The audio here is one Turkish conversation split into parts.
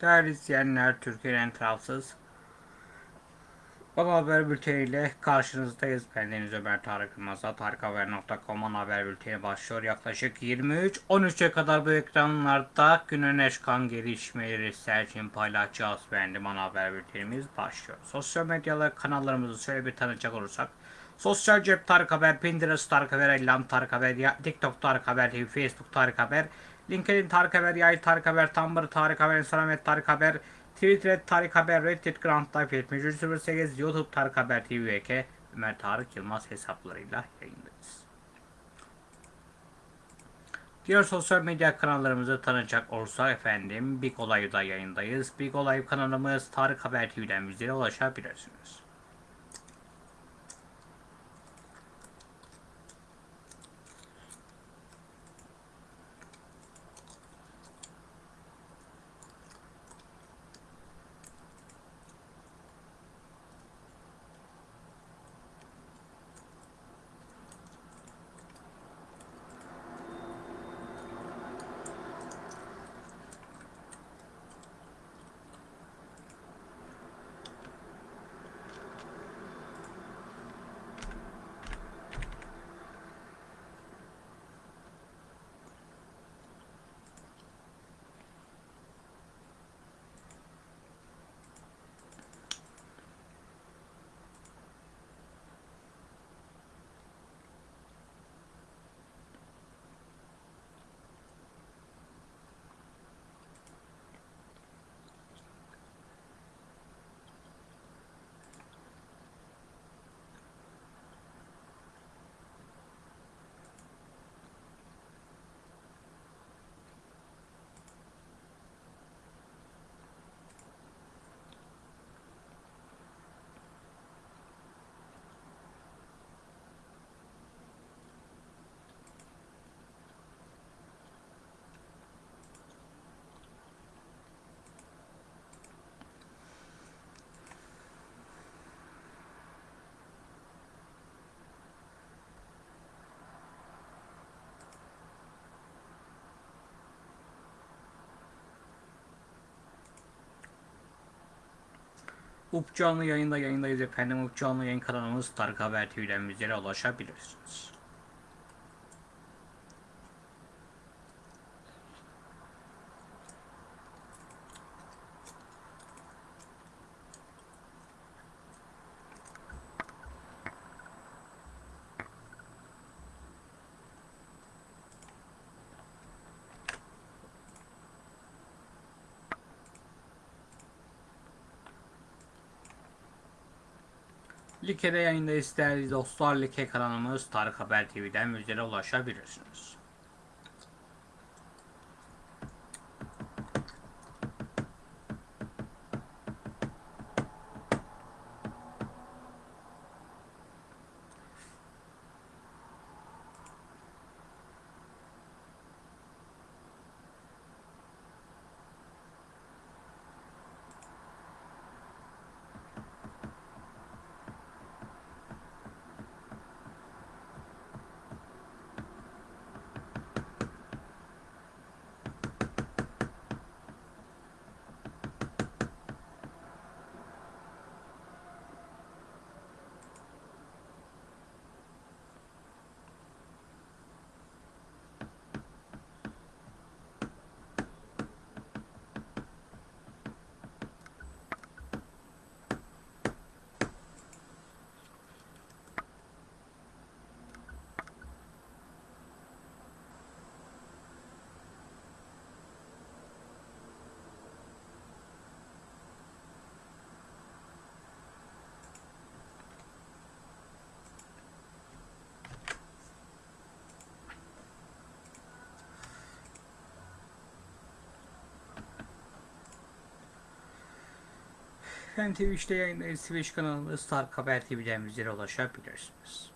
Değerli izleyenler, Türkiye'nin en tarafsız Baba Haber Bülteni ile karşınızdayız. Ben Deniz Ömer Tarık Yılmaz'da tarikhaber.com'un haber bülteni başlıyor. Yaklaşık 23-13'e kadar bu ekranlarda günün en çıkan gelişmeleri serçin paylaşacağız. Beğendim ana haber bültenimiz başlıyor. Sosyal medyalı kanallarımızı şöyle bir tanıcak olursak. Sosyal cep Tarık Haber, Pinterest Tarık Haber, Ellam Tarık Haber, TikTok Tarık Haber Facebook Tarık Haber, LinkedIn Tarık Haber, Yay Tarık Haber, Tumblr Tarık Haber, Instagram et Tarık Haber, Twitter Tarık Haber, Reddit Grand Life 7308, YouTube Tarık Haber TV VK, Ömer Tarık Yılmaz hesaplarıyla yayındayız. Diğer sosyal medya kanallarımızı tanıyacak olursak efendim Big Olay'da yayındayız. Big Olay kanalımız Tarık Haber TV'den bizlere ulaşabilirsiniz. UP canlı yayında yayındayız efendim. UP canlı yayın kanalımız Tarık Haber TV'den bizlere ulaşabilirsiniz. Like'de yayındayız değerli dostlar. Like kanalımız Tarık Haber TV'den bizlere ulaşabilirsiniz. Efendim Twitch'te yayındayız. Twitch kanalımız Tarık Haber TV'den bizlere ulaşabilirsiniz.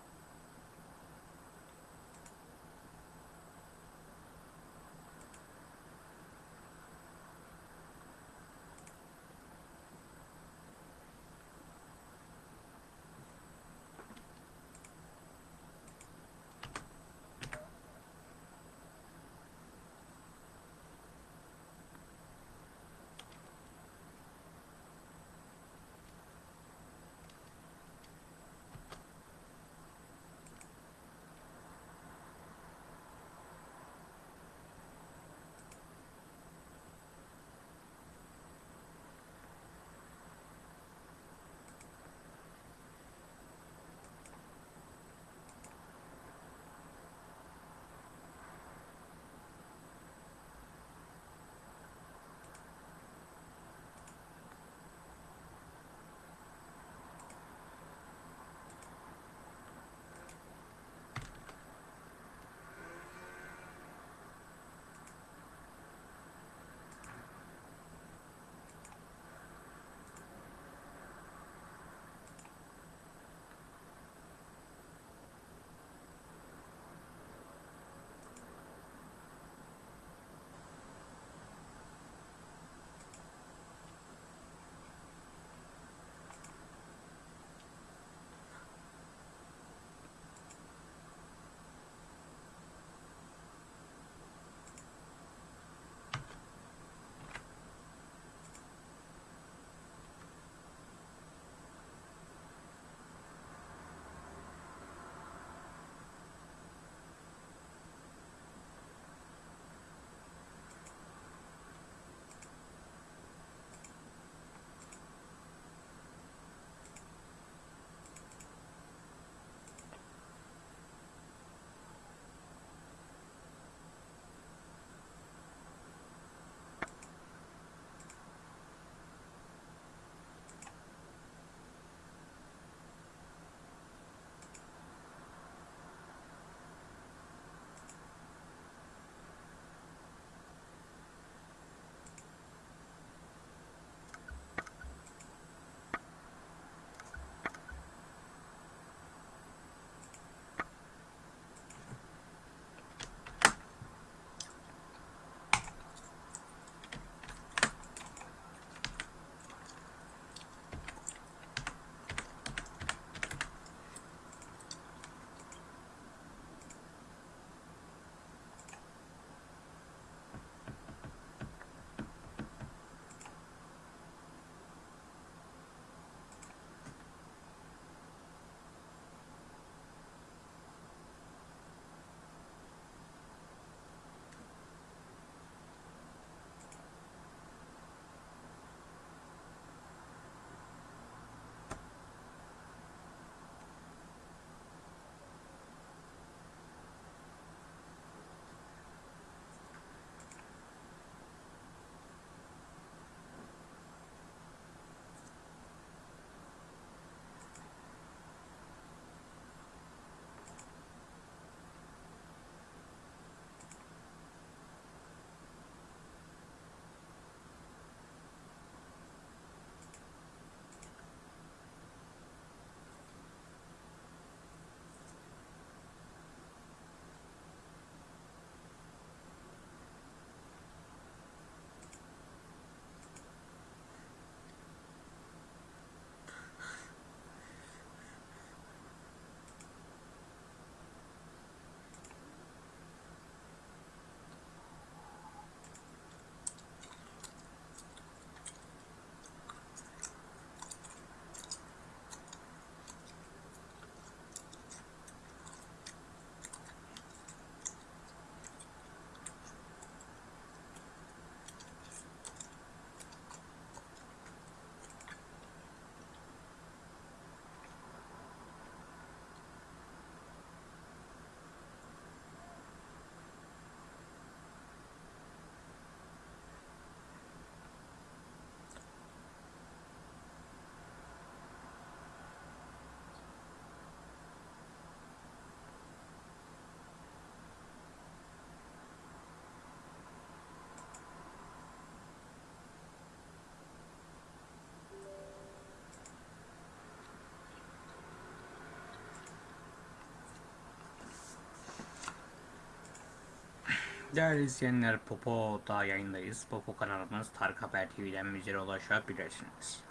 Değerli izleyenler Popo'da yayındayız. Popo kanalımız Tarık Haber TV'den bizlere ulaşabilirsiniz.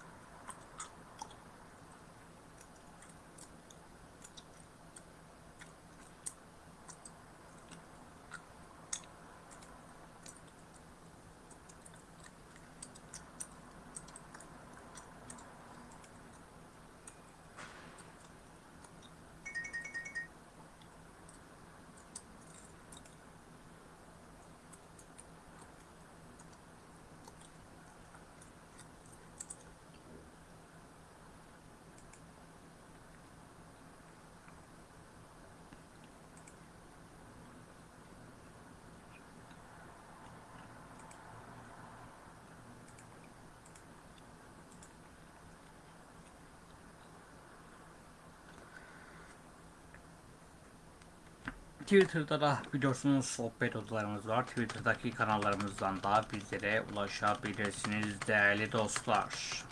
Twitter'da da biliyorsunuz sohbet odalarımız var. Twitter'daki kanallarımızdan da bizlere ulaşabilirsiniz değerli dostlar.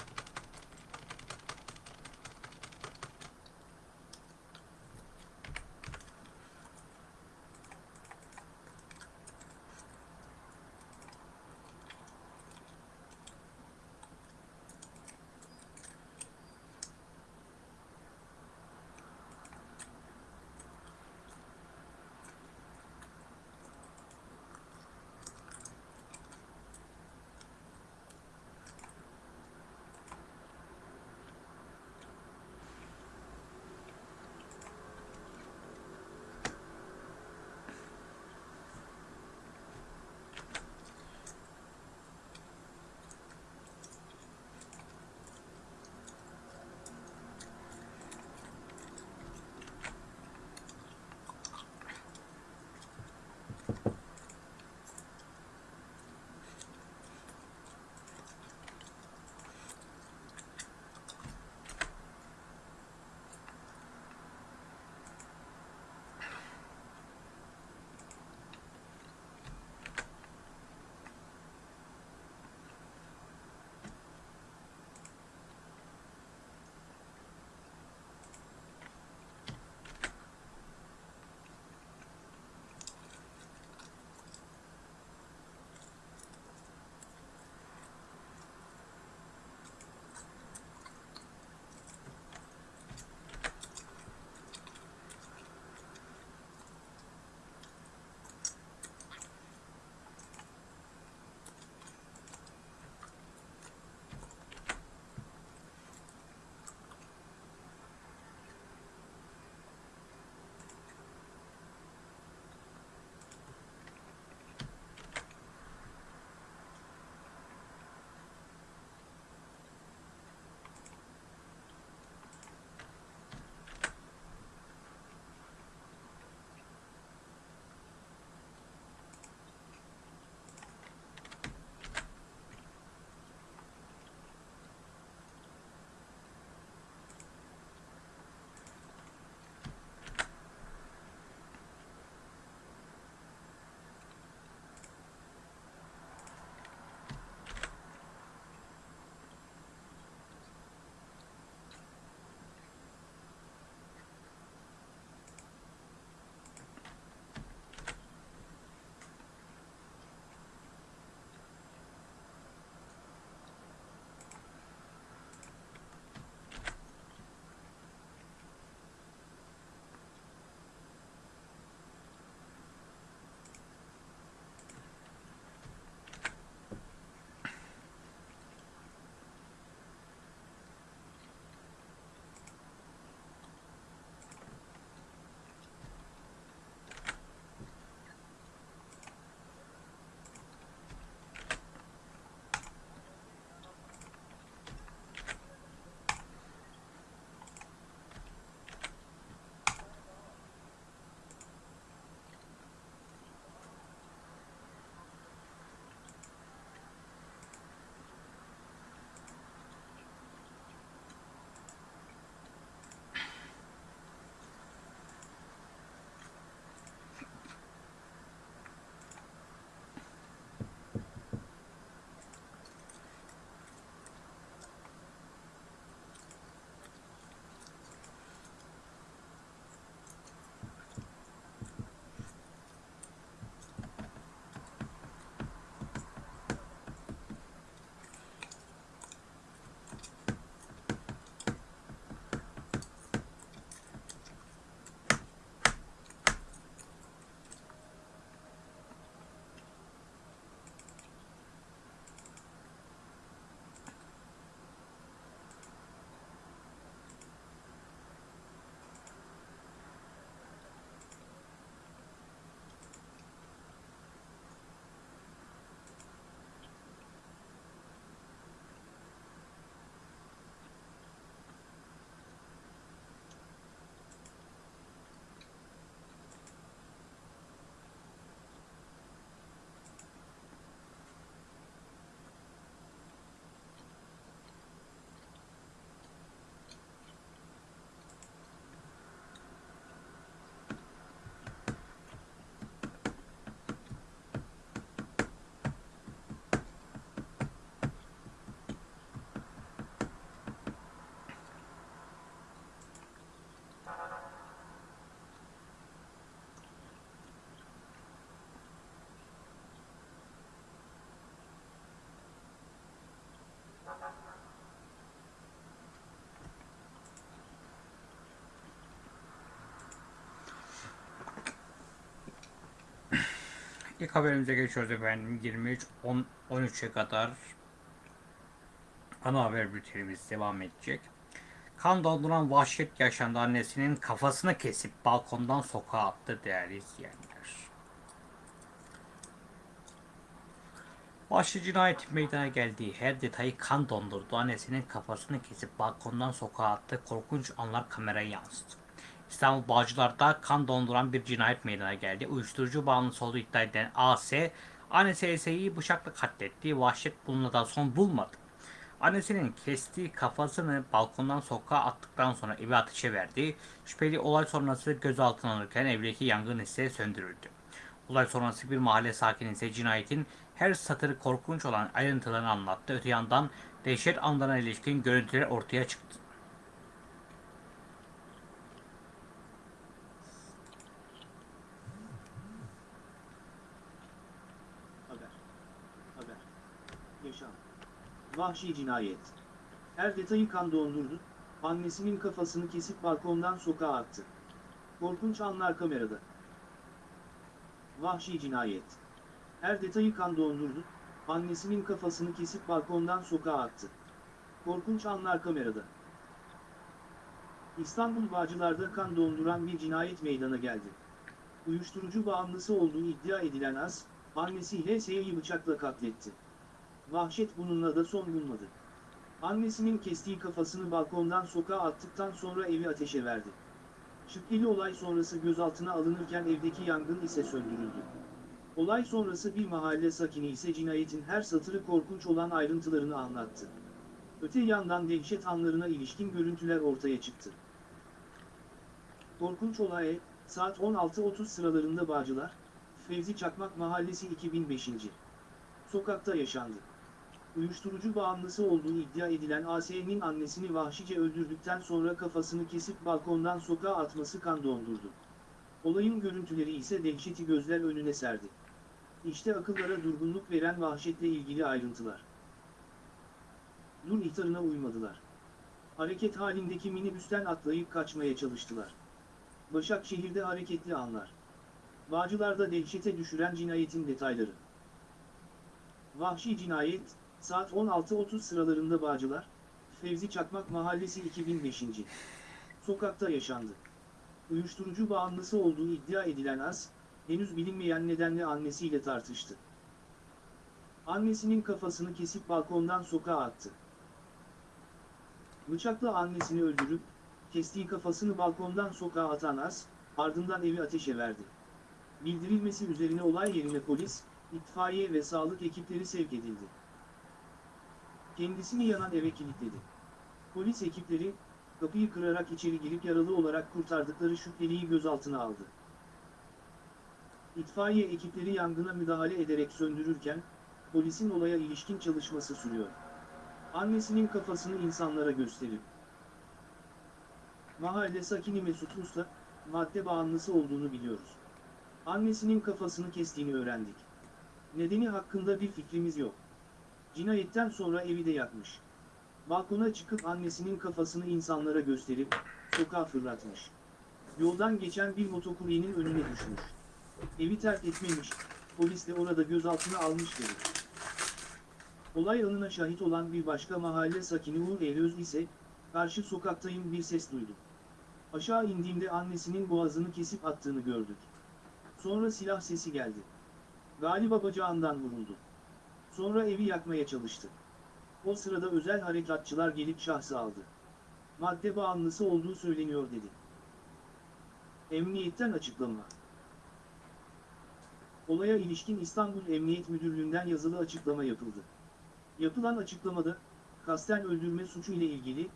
İlk haberimize geçiyoruz efendim. 23 10 13'e kadar ana haber bültenimiz devam edecek. Kan donduran vahşet yaşandı annesinin kafasını kesip balkondan sokağa attı değerli izleyenler. Vahşi cinayet meydana geldiği her detayı kan dondurdu. Annesinin kafasını kesip balkondan sokağa attı. Korkunç anlar kameraya yansıdı. İstanbul Bağcılar'da kan donduran bir cinayet meydana geldi. Uyuşturucu bağımlısı olduğu iddia edilen AS, annesi Ese'yi bıçakla katletti. Vahşet bununla son bulmadı. Annesinin kestiği kafasını balkondan sokağa attıktan sonra evi ateşe verdi. Şüpheli olay sonrası gözaltına alınırken evdeki yangın ise söndürüldü. Olay sonrası bir mahalle sakini ise cinayetin her satırı korkunç olan ayrıntılarını anlattı. Öte yandan dehşet anlarına ilişkin görüntüler ortaya çıktı. Haber. Haber. Yaşam. Vahşi cinayet. Her detayı kan dondurdu, annesinin kafasını kesip balkondan sokağa attı. Korkunç anlar kamerada. Vahşi cinayet. Her detayı kan dondurdu, annesinin kafasını kesip balkondan sokağa attı. Korkunç anlar kamerada. İstanbul Bağcılar'da kan donduran bir cinayet meydana geldi. Uyuşturucu bağımlısı olduğu iddia edilen Az, annesi HS'yi bıçakla katletti. Vahşet bununla da son bulmadı. Annesinin kestiği kafasını balkondan sokağa attıktan sonra evi ateşe verdi. Şüpheli olay sonrası gözaltına alınırken evdeki yangın ise söndürüldü. Olay sonrası bir mahalle sakini ise cinayetin her satırı korkunç olan ayrıntılarını anlattı. Öte yandan dehşet anlarına ilişkin görüntüler ortaya çıktı. Korkunç olay, saat 16.30 sıralarında Bağcılar, Fevzi Çakmak Mahallesi 2005. Sokakta yaşandı. Uyuşturucu bağımlısı olduğu iddia edilen AS'nin annesini vahşice öldürdükten sonra kafasını kesip balkondan sokağa atması kan dondurdu. Olayın görüntüleri ise dehşeti gözler önüne serdi. İşte akıllara durgunluk veren vahşetle ilgili ayrıntılar. Dur ihtarına uymadılar. Hareket halindeki minibüsten atlayıp kaçmaya çalıştılar. Başakşehir'de hareketli anlar. Bağcılar'da dehşete düşüren cinayetin detayları. Vahşi cinayet, saat 16.30 sıralarında Bağcılar, Fevzi Çakmak Mahallesi 2005. Sokakta yaşandı. Uyuşturucu bağımlısı olduğu iddia edilen Az, henüz bilinmeyen nedenle annesiyle tartıştı. Annesinin kafasını kesip balkondan sokağa attı. Bıçakla annesini öldürüp, kestiği kafasını balkondan sokağa atan Az, ardından evi ateşe verdi. Bildirilmesi üzerine olay yerine polis, itfaiye ve sağlık ekipleri sevk edildi. Kendisini yanan eve kilitledi. Polis ekipleri, kapıyı kırarak içeri girip yaralı olarak kurtardıkları şüpheliyi gözaltına aldı. İtfaiye ekipleri yangına müdahale ederek söndürürken, polisin olaya ilişkin çalışması sürüyor. Annesinin kafasını insanlara gösterip, Mahalle sakini Mesut Usta, madde bağımlısı olduğunu biliyoruz. Annesinin kafasını kestiğini öğrendik. Nedeni hakkında bir fikrimiz yok. Cinayetten sonra evi de yakmış. Balkona çıkıp annesinin kafasını insanlara gösterip, sokağa fırlatmış. Yoldan geçen bir motokuryenin önüne düşmüş. Evi terk etmemiş, polis de orada gözaltına almış dedi. Olay anına şahit olan bir başka mahalle sakini Uğur Eylöz ise, karşı sokaktayım bir ses duydum. Aşağı indiğimde annesinin boğazını kesip attığını gördük. Sonra silah sesi geldi. Galiba bacağından vuruldu. Sonra evi yakmaya çalıştı. O sırada özel harekatçılar gelip şahsı aldı. Madde bağımlısı olduğu söyleniyor dedi. Emniyetten açıklama. Olaya ilişkin İstanbul Emniyet Müdürlüğü'nden yazılı açıklama yapıldı. Yapılan açıklamada, kasten öldürme suçu ile ilgili,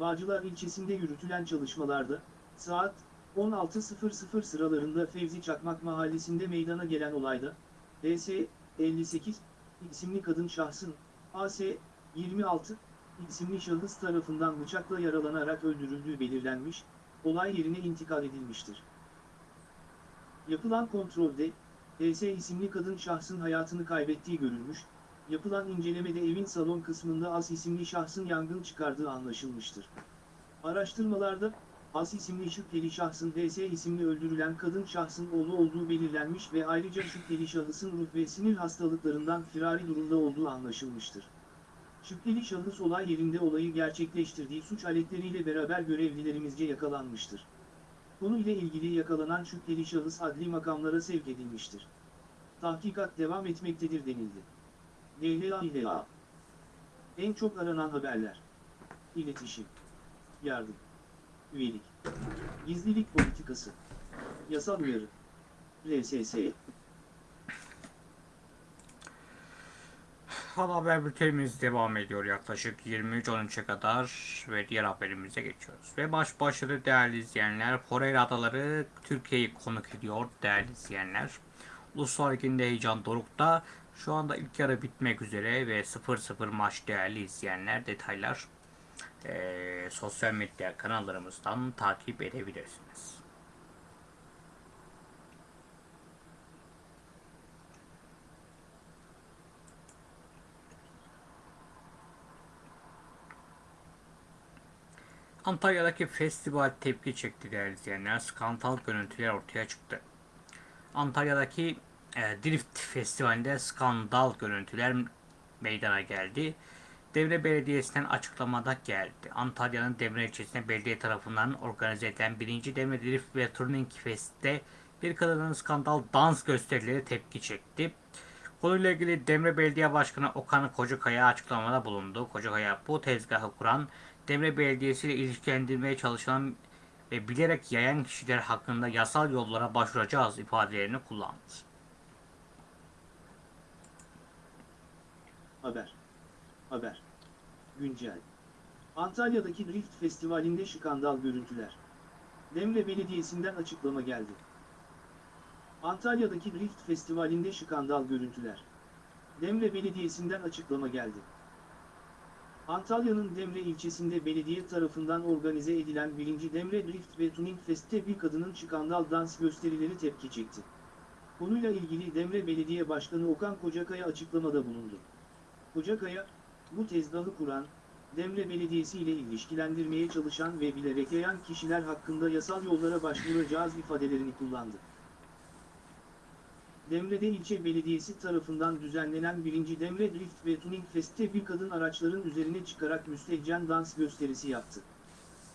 Bağcılar ilçesinde yürütülen çalışmalarda, saat 16.00 sıralarında Fevzi Çakmak mahallesinde meydana gelen olayda, DS 58 isimli kadın şahsın, AS 26 isimli şahıs tarafından bıçakla yaralanarak öldürüldüğü belirlenmiş, olay yerine intikal edilmiştir. Yapılan kontrolde, DS isimli kadın şahsın hayatını kaybettiği görülmüş, yapılan incelemede evin salon kısmında As isimli şahsın yangın çıkardığı anlaşılmıştır. Araştırmalarda, As isimli şüpheli şahsın DS isimli öldürülen kadın şahsın oğlu olduğu belirlenmiş ve ayrıca şüpheli şahısın ruh ve sinir hastalıklarından firari durumda olduğu anlaşılmıştır. Şüpheli şahıs olay yerinde olayı gerçekleştirdiği suç aletleriyle beraber görevlilerimizce yakalanmıştır. Konuyla ilgili yakalanan şüpheli şahıs adli makamlara sevk edilmiştir. Tahkikat devam etmektedir denildi. DLA İLA En çok aranan haberler İletişim Yardım Üyelik Gizlilik politikası Yasal uyarı RSS Ana haber bültenimiz devam ediyor yaklaşık 23.13'e kadar ve diğer haberimize geçiyoruz. Ve baş başarı değerli izleyenler, Forel Adaları Türkiye'yi konuk ediyor değerli izleyenler. Uluslar Ligi'nde heyecan dorukta. Şu anda ilk yarı bitmek üzere ve 0-0 maç değerli izleyenler. Detaylar eee, sosyal medya kanallarımızdan takip edebilirsiniz. Antalya'daki festival tepki çekti değerli izleyenler. Skandal görüntüler ortaya çıktı. Antalya'daki e, Drift Festivali'nde skandal görüntüler meydana geldi. Devre Belediyesi'nden açıklamada geldi. Antalya'nın Devre ilçesinde belediye tarafından organize edilen 1. Devre Drift ve Turning Fest'te bir kadının skandal dans gösterileri tepki çekti. Konuyla ilgili Demre Belediye Başkanı Okan Kocakaya açıklamada bulundu. Kocakaya bu tezgahı kuran Demre Belediyesi ile ilişkilendirmeye çalışan ve bilerek yayan kişiler hakkında yasal yollara başvuracağız ifadelerini kullandı. Haber. Haber. Güncel. Antalya'daki Drift Festivali'nde skandal görüntüler. Demre Belediyesi'nden açıklama geldi. Antalya'daki Drift Festivali'nde skandal görüntüler. Demre Belediyesi'nden açıklama geldi. Antalya'nın Demre ilçesinde belediye tarafından organize edilen 1. Demre Drift ve Tuning Fest'te bir kadının skandal dans gösterileri tepki çekti. Konuyla ilgili Demre Belediye Başkanı Okan Kocakaya açıklamada bulundu. Kocakaya, bu tezgahı kuran, Demre Belediyesi ile ilişkilendirmeye çalışan ve bilerek yayan kişiler hakkında yasal yollara başvuracağız ifadelerini kullandı. Demre'de ilçe belediyesi tarafından düzenlenen 1. Demre Drift ve Tuning Fest'te bir kadın araçların üzerine çıkarak müstehcen dans gösterisi yaptı.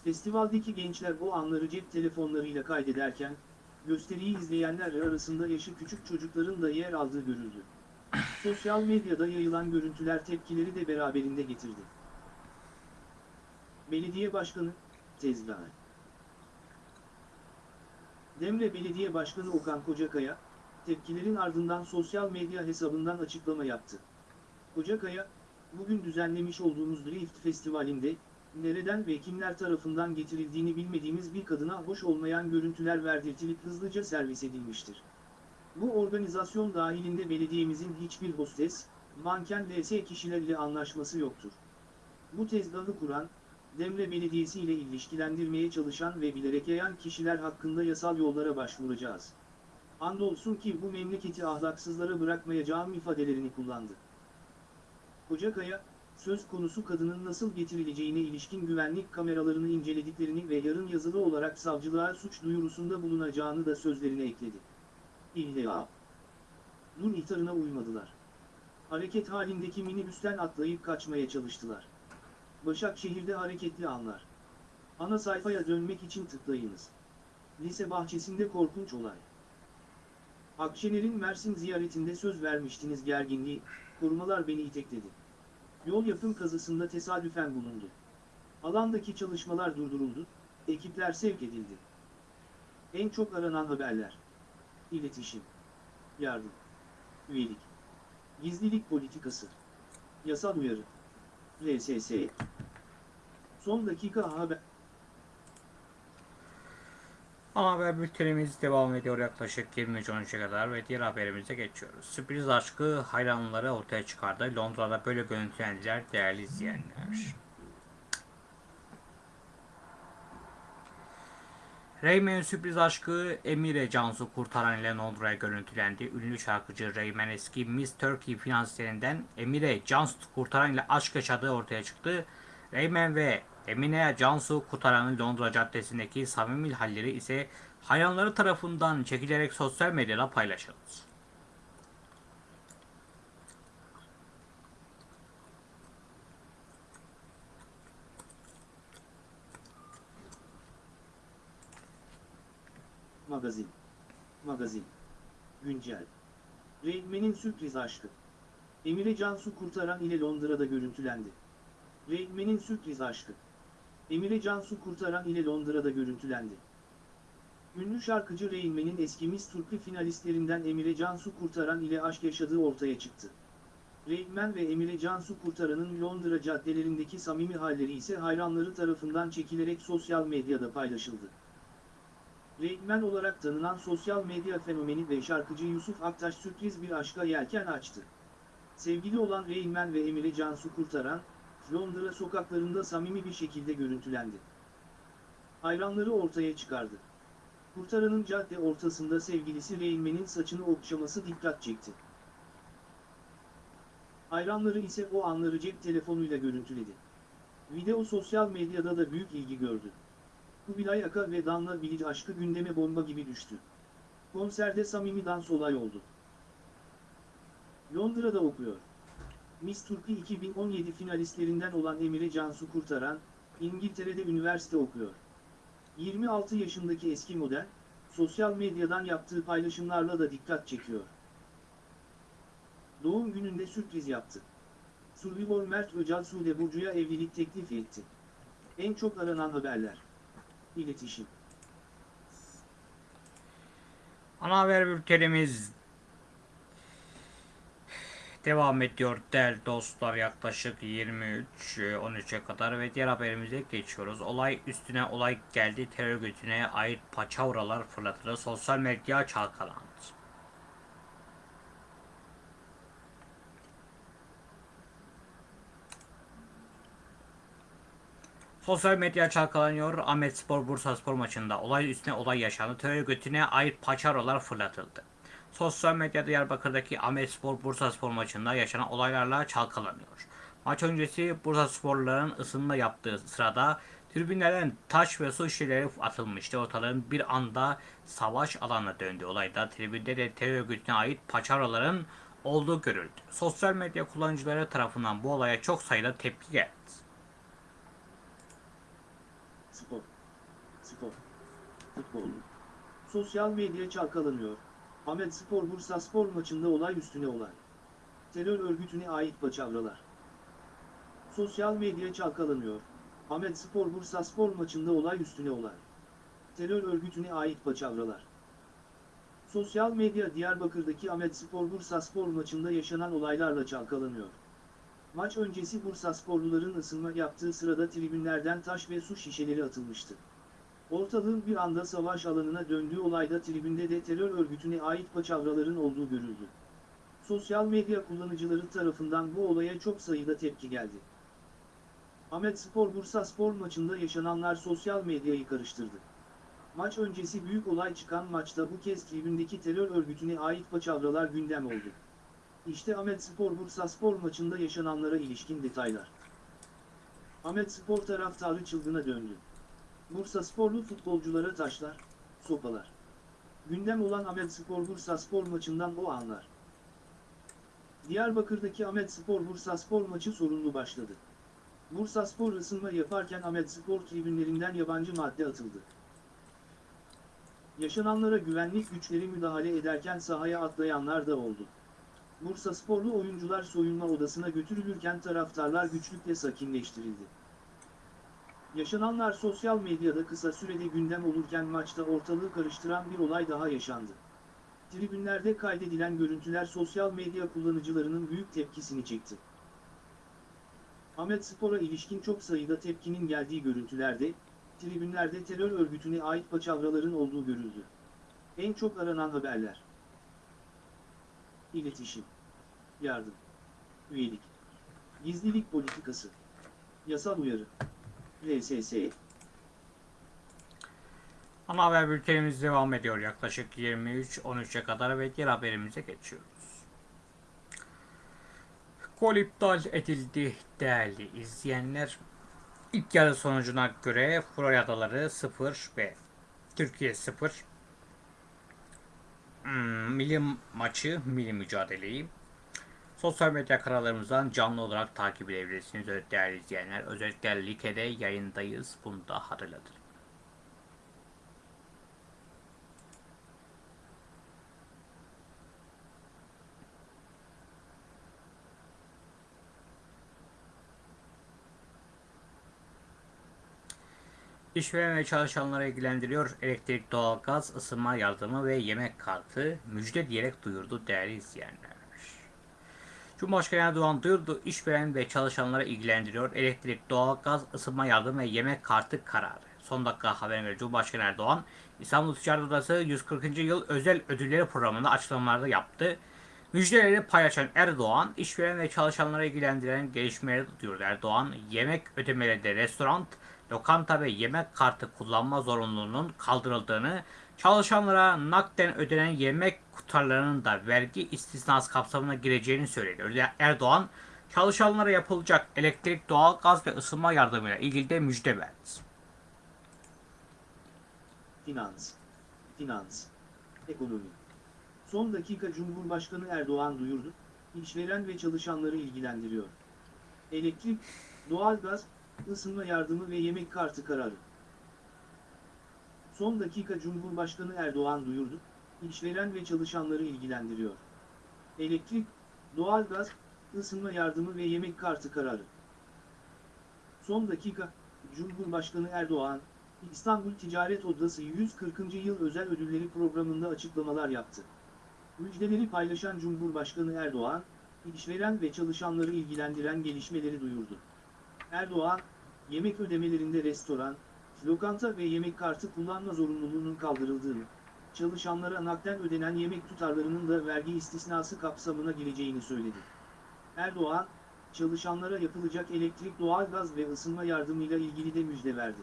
Festivaldeki gençler o anları cep telefonlarıyla kaydederken, gösteriyi izleyenler arasında yaşı küçük çocukların da yer aldığı görüldü. Sosyal medyada yayılan görüntüler tepkileri de beraberinde getirdi. Belediye Başkanı, tezgahı. Demre Belediye Başkanı Okan Kocakaya, tepkilerin ardından sosyal medya hesabından açıklama yaptı. Kocakaya, bugün düzenlemiş olduğumuz Drift Festivali'nde, nereden ve kimler tarafından getirildiğini bilmediğimiz bir kadına hoş olmayan görüntüler verdirtilip hızlıca servis edilmiştir. Bu organizasyon dahilinde belediyemizin hiçbir hostes, manken vs kişiler ile anlaşması yoktur. Bu tezgahı kuran, Demre Belediyesi ile ilişkilendirmeye çalışan ve bilerek yayan kişiler hakkında yasal yollara başvuracağız. Andolsun ki bu memleketi ahlaksızlara bırakmayacağım ifadelerini kullandı. Kocakaya, söz konusu kadının nasıl getirileceğine ilişkin güvenlik kameralarını incelediklerini ve yarın yazılı olarak savcılığa suç duyurusunda bulunacağını da sözlerine ekledi. İlla. Dur ihtarına uymadılar. Hareket halindeki minibüsten atlayıp kaçmaya çalıştılar. Başakşehir'de hareketli anlar. Ana sayfaya dönmek için tıklayınız. Lise bahçesinde korkunç olay. Akşener'in Mersin ziyaretinde söz vermiştiniz gerginliği, korumalar beni itekledi. Yol yapım kazısında tesadüfen bulundu. Alandaki çalışmalar durduruldu, ekipler sevk edildi. En çok aranan haberler. İletişim. Yardım. Üyelik. Gizlilik politikası. Yasal uyarı. RSS. Son dakika haber. Ana haber bültenimiz devam ediyor yaklaşık 23.13'e kadar ve diğer haberimize geçiyoruz. Sürpriz aşkı hayranları ortaya çıkardı. Londra'da böyle görüntülendiler değerli izleyenler. Rayman sürpriz aşkı Emire Cansu Kurtaran ile Londra'ya görüntülendi. Ünlü şarkıcı Rayman eski Miss Turkey finansiyerinden Emire Cansu Kurtaran ile aşk yaşadığı ortaya çıktı. Rayman ve Emine Cansu Kurtaran'ın Londra Caddesi'ndeki samimi halleri ise hayranları tarafından çekilerek sosyal medyada paylaşıldı. Magazin. Magazin. Güncel. Reynmen'in sürpriz aşkı. Emire Cansu Kurtaran ile Londra'da görüntülendi. Reynmen'in sürpriz aşkı. Emire Cansu Kurtaran ile Londra'da görüntülendi. Ünlü şarkıcı Reynmen'in eski Miss Turkey finalistlerinden Emire Cansu Kurtaran ile aşk yaşadığı ortaya çıktı. Reynmen ve Emire Cansu Kurtaran'ın Londra caddelerindeki samimi halleri ise hayranları tarafından çekilerek sosyal medyada paylaşıldı. Reykmen olarak tanınan sosyal medya fenomeni ve şarkıcı Yusuf Aktaş sürpriz bir aşka yelken açtı. Sevgili olan Reykmen ve Emine Cansu Kurtaran, Londra sokaklarında samimi bir şekilde görüntülendi. Hayranları ortaya çıkardı. Kurtaran'ın cadde ortasında sevgilisi Reykmen'in saçını okşaması dikkat çekti. Hayranları ise o anları cep telefonuyla görüntüledi. Video sosyal medyada da büyük ilgi gördü. Kubilay Aka ve Danla Bilic aşkı gündeme bomba gibi düştü. Konserde samimi dans olay oldu. Londra'da okuyor. Miss Turkey 2017 finalistlerinden olan Emire Cansu Kurtaran, İngiltere'de üniversite okuyor. 26 yaşındaki eski model, sosyal medyadan yaptığı paylaşımlarla da dikkat çekiyor. Doğum gününde sürpriz yaptı. Survivor Mert Öcal Sude Burcu'ya evlilik teklif etti. En çok aranan haberler. İletişim. Ana haber bültenimiz devam ediyor değerli dostlar yaklaşık 23-13'e kadar ve diğer haberimize geçiyoruz. Olay üstüne olay geldi terör örgütüne ait paçavralar fırlatıldı sosyal medya çalkalandı. Sosyal medya çalkalanıyor. Ahmet Spor Bursa Spor maçında olay üstüne olay yaşandı. Terör örgütüne ait paçavralar fırlatıldı. Sosyal medyada Diyarbakır'daki Ahmet Spor Bursa Spor maçında yaşanan olaylarla çalkalanıyor. Maç öncesi Bursa Sporluların ısınma yaptığı sırada tribünlerden taş ve su şişeleri atılmıştı. Ortalığın bir anda savaş alanına döndü. Olayda tribünde de terör örgütüne ait paçavraların olduğu görüldü. Sosyal medya kullanıcıları tarafından bu olaya çok sayıda tepki geldi. Spor. Spor. Futbol. Sosyal medya çalkalanıyor. Ahmet Spor Bursa Spor maçında olay üstüne olay. Terör örgütüne ait paçavralar. Sosyal medya çalkalanıyor. Ahmet Spor Bursa Spor maçında olay üstüne olay. Terör örgütüne ait paçavralar. Sosyal medya Diyarbakır'daki Ahmet Spor Bursa Spor maçında yaşanan olaylarla çalkalanıyor. Maç öncesi Bursa sporluların ısınma yaptığı sırada tribünlerden taş ve su şişeleri atılmıştı. Ortalığın bir anda savaş alanına döndüğü olayda tribünde de terör örgütüne ait paçavraların olduğu görüldü. Sosyal medya kullanıcıları tarafından bu olaya çok sayıda tepki geldi. Ahmet Spor Bursa Spor maçında yaşananlar sosyal medyayı karıştırdı. Maç öncesi büyük olay çıkan maçta bu kez tribündeki terör örgütüne ait paçavralar gündem oldu. İşte Ahmet Spor Bursa Spor maçında yaşananlara ilişkin detaylar. Ahmet Spor taraftarı çılgına döndü. Bursa Sporlu futbolculara taşlar, sopalar. Gündem olan Ahmet Spor Bursa Spor maçından o anlar. Diyarbakır'daki Ahmet Spor Bursa Spor maçı sorunlu başladı. Bursa Spor ısınma yaparken Ahmet Spor tribünlerinden yabancı madde atıldı. Yaşananlara güvenlik güçleri müdahale ederken sahaya atlayanlar da oldu. Bursa sporlu oyuncular soyunma odasına götürülürken taraftarlar güçlükle sakinleştirildi. Yaşananlar sosyal medyada kısa sürede gündem olurken maçta ortalığı karıştıran bir olay daha yaşandı. Tribünlerde kaydedilen görüntüler sosyal medya kullanıcılarının büyük tepkisini çekti. Ahmet Spor'a ilişkin çok sayıda tepkinin geldiği görüntülerde, tribünlerde terör örgütüne ait paçavraların olduğu görüldü. En çok aranan haberler. İletişim. Yardım. Üyelik. Gizlilik politikası. Yasal uyarı. RSS. Ana haber bültenimiz devam ediyor yaklaşık 23-13'e kadar ve diğer haberimize geçiyoruz. Gol iptal edildi değerli izleyenler. İlk yarı sonucuna göre Florya Adaları 0 ve Türkiye 0. Hmm, milli maçı, milli mücadeleyi sosyal medya kanallarımızdan canlı olarak takip edebilirsiniz evet, değerli izleyenler. Özellikle Like'de yayındayız. Bunu da hatırlatın. İşveren ve çalışanları ilgilendiriyor. Elektrik, doğalgaz, ısınma yardımı ve yemek kartı müjde diyerek duyurdu değerli izleyenler. Cumhurbaşkanı Erdoğan duyurdu. İşveren ve çalışanları ilgilendiriyor. Elektrik, doğalgaz, ısınma yardımı ve yemek kartı kararı. Son dakika haberine göre Cumhurbaşkanı Erdoğan İstanbul Ticaret Odası 140. Yıl Özel Ödülleri Programı'nda açıklamalarda yaptı. Müjdeleri paylaşan Erdoğan, işveren ve çalışanları ilgilendiren gelişmeleri duyurdu. Erdoğan, yemek ödemelerinde restoran, lokanta ve yemek kartı kullanma zorunluluğunun kaldırıldığını, çalışanlara nakden ödenen yemek tutarlarının da vergi istisnası kapsamına gireceğini söyledi. Erdoğan, çalışanlara yapılacak elektrik, doğal gaz ve ısınma yardımıyla ilgili de müjde verdi. Finans, finans, ekonomi. Son dakika Cumhurbaşkanı Erdoğan duyurdu, işveren ve çalışanları ilgilendiriyor. Elektrik, doğalgaz, ısınma yardımı ve yemek kartı kararı. Son dakika Cumhurbaşkanı Erdoğan duyurdu, işveren ve çalışanları ilgilendiriyor. Elektrik, doğalgaz, ısınma yardımı ve yemek kartı kararı. Son dakika, Cumhurbaşkanı Erdoğan, İstanbul Ticaret Odası 140. Yıl Özel Ödülleri programında açıklamalar yaptı. Müjdeleri paylaşan Cumhurbaşkanı Erdoğan, işveren ve çalışanları ilgilendiren gelişmeleri duyurdu. Erdoğan, yemek ödemelerinde restoran, lokanta ve yemek kartı kullanma zorunluluğunun kaldırıldığını, çalışanlara nakden ödenen yemek tutarlarının da vergi istisnası kapsamına gireceğini söyledi. Erdoğan, çalışanlara yapılacak elektrik, doğalgaz ve ısınma yardımıyla ilgili de müjde verdi.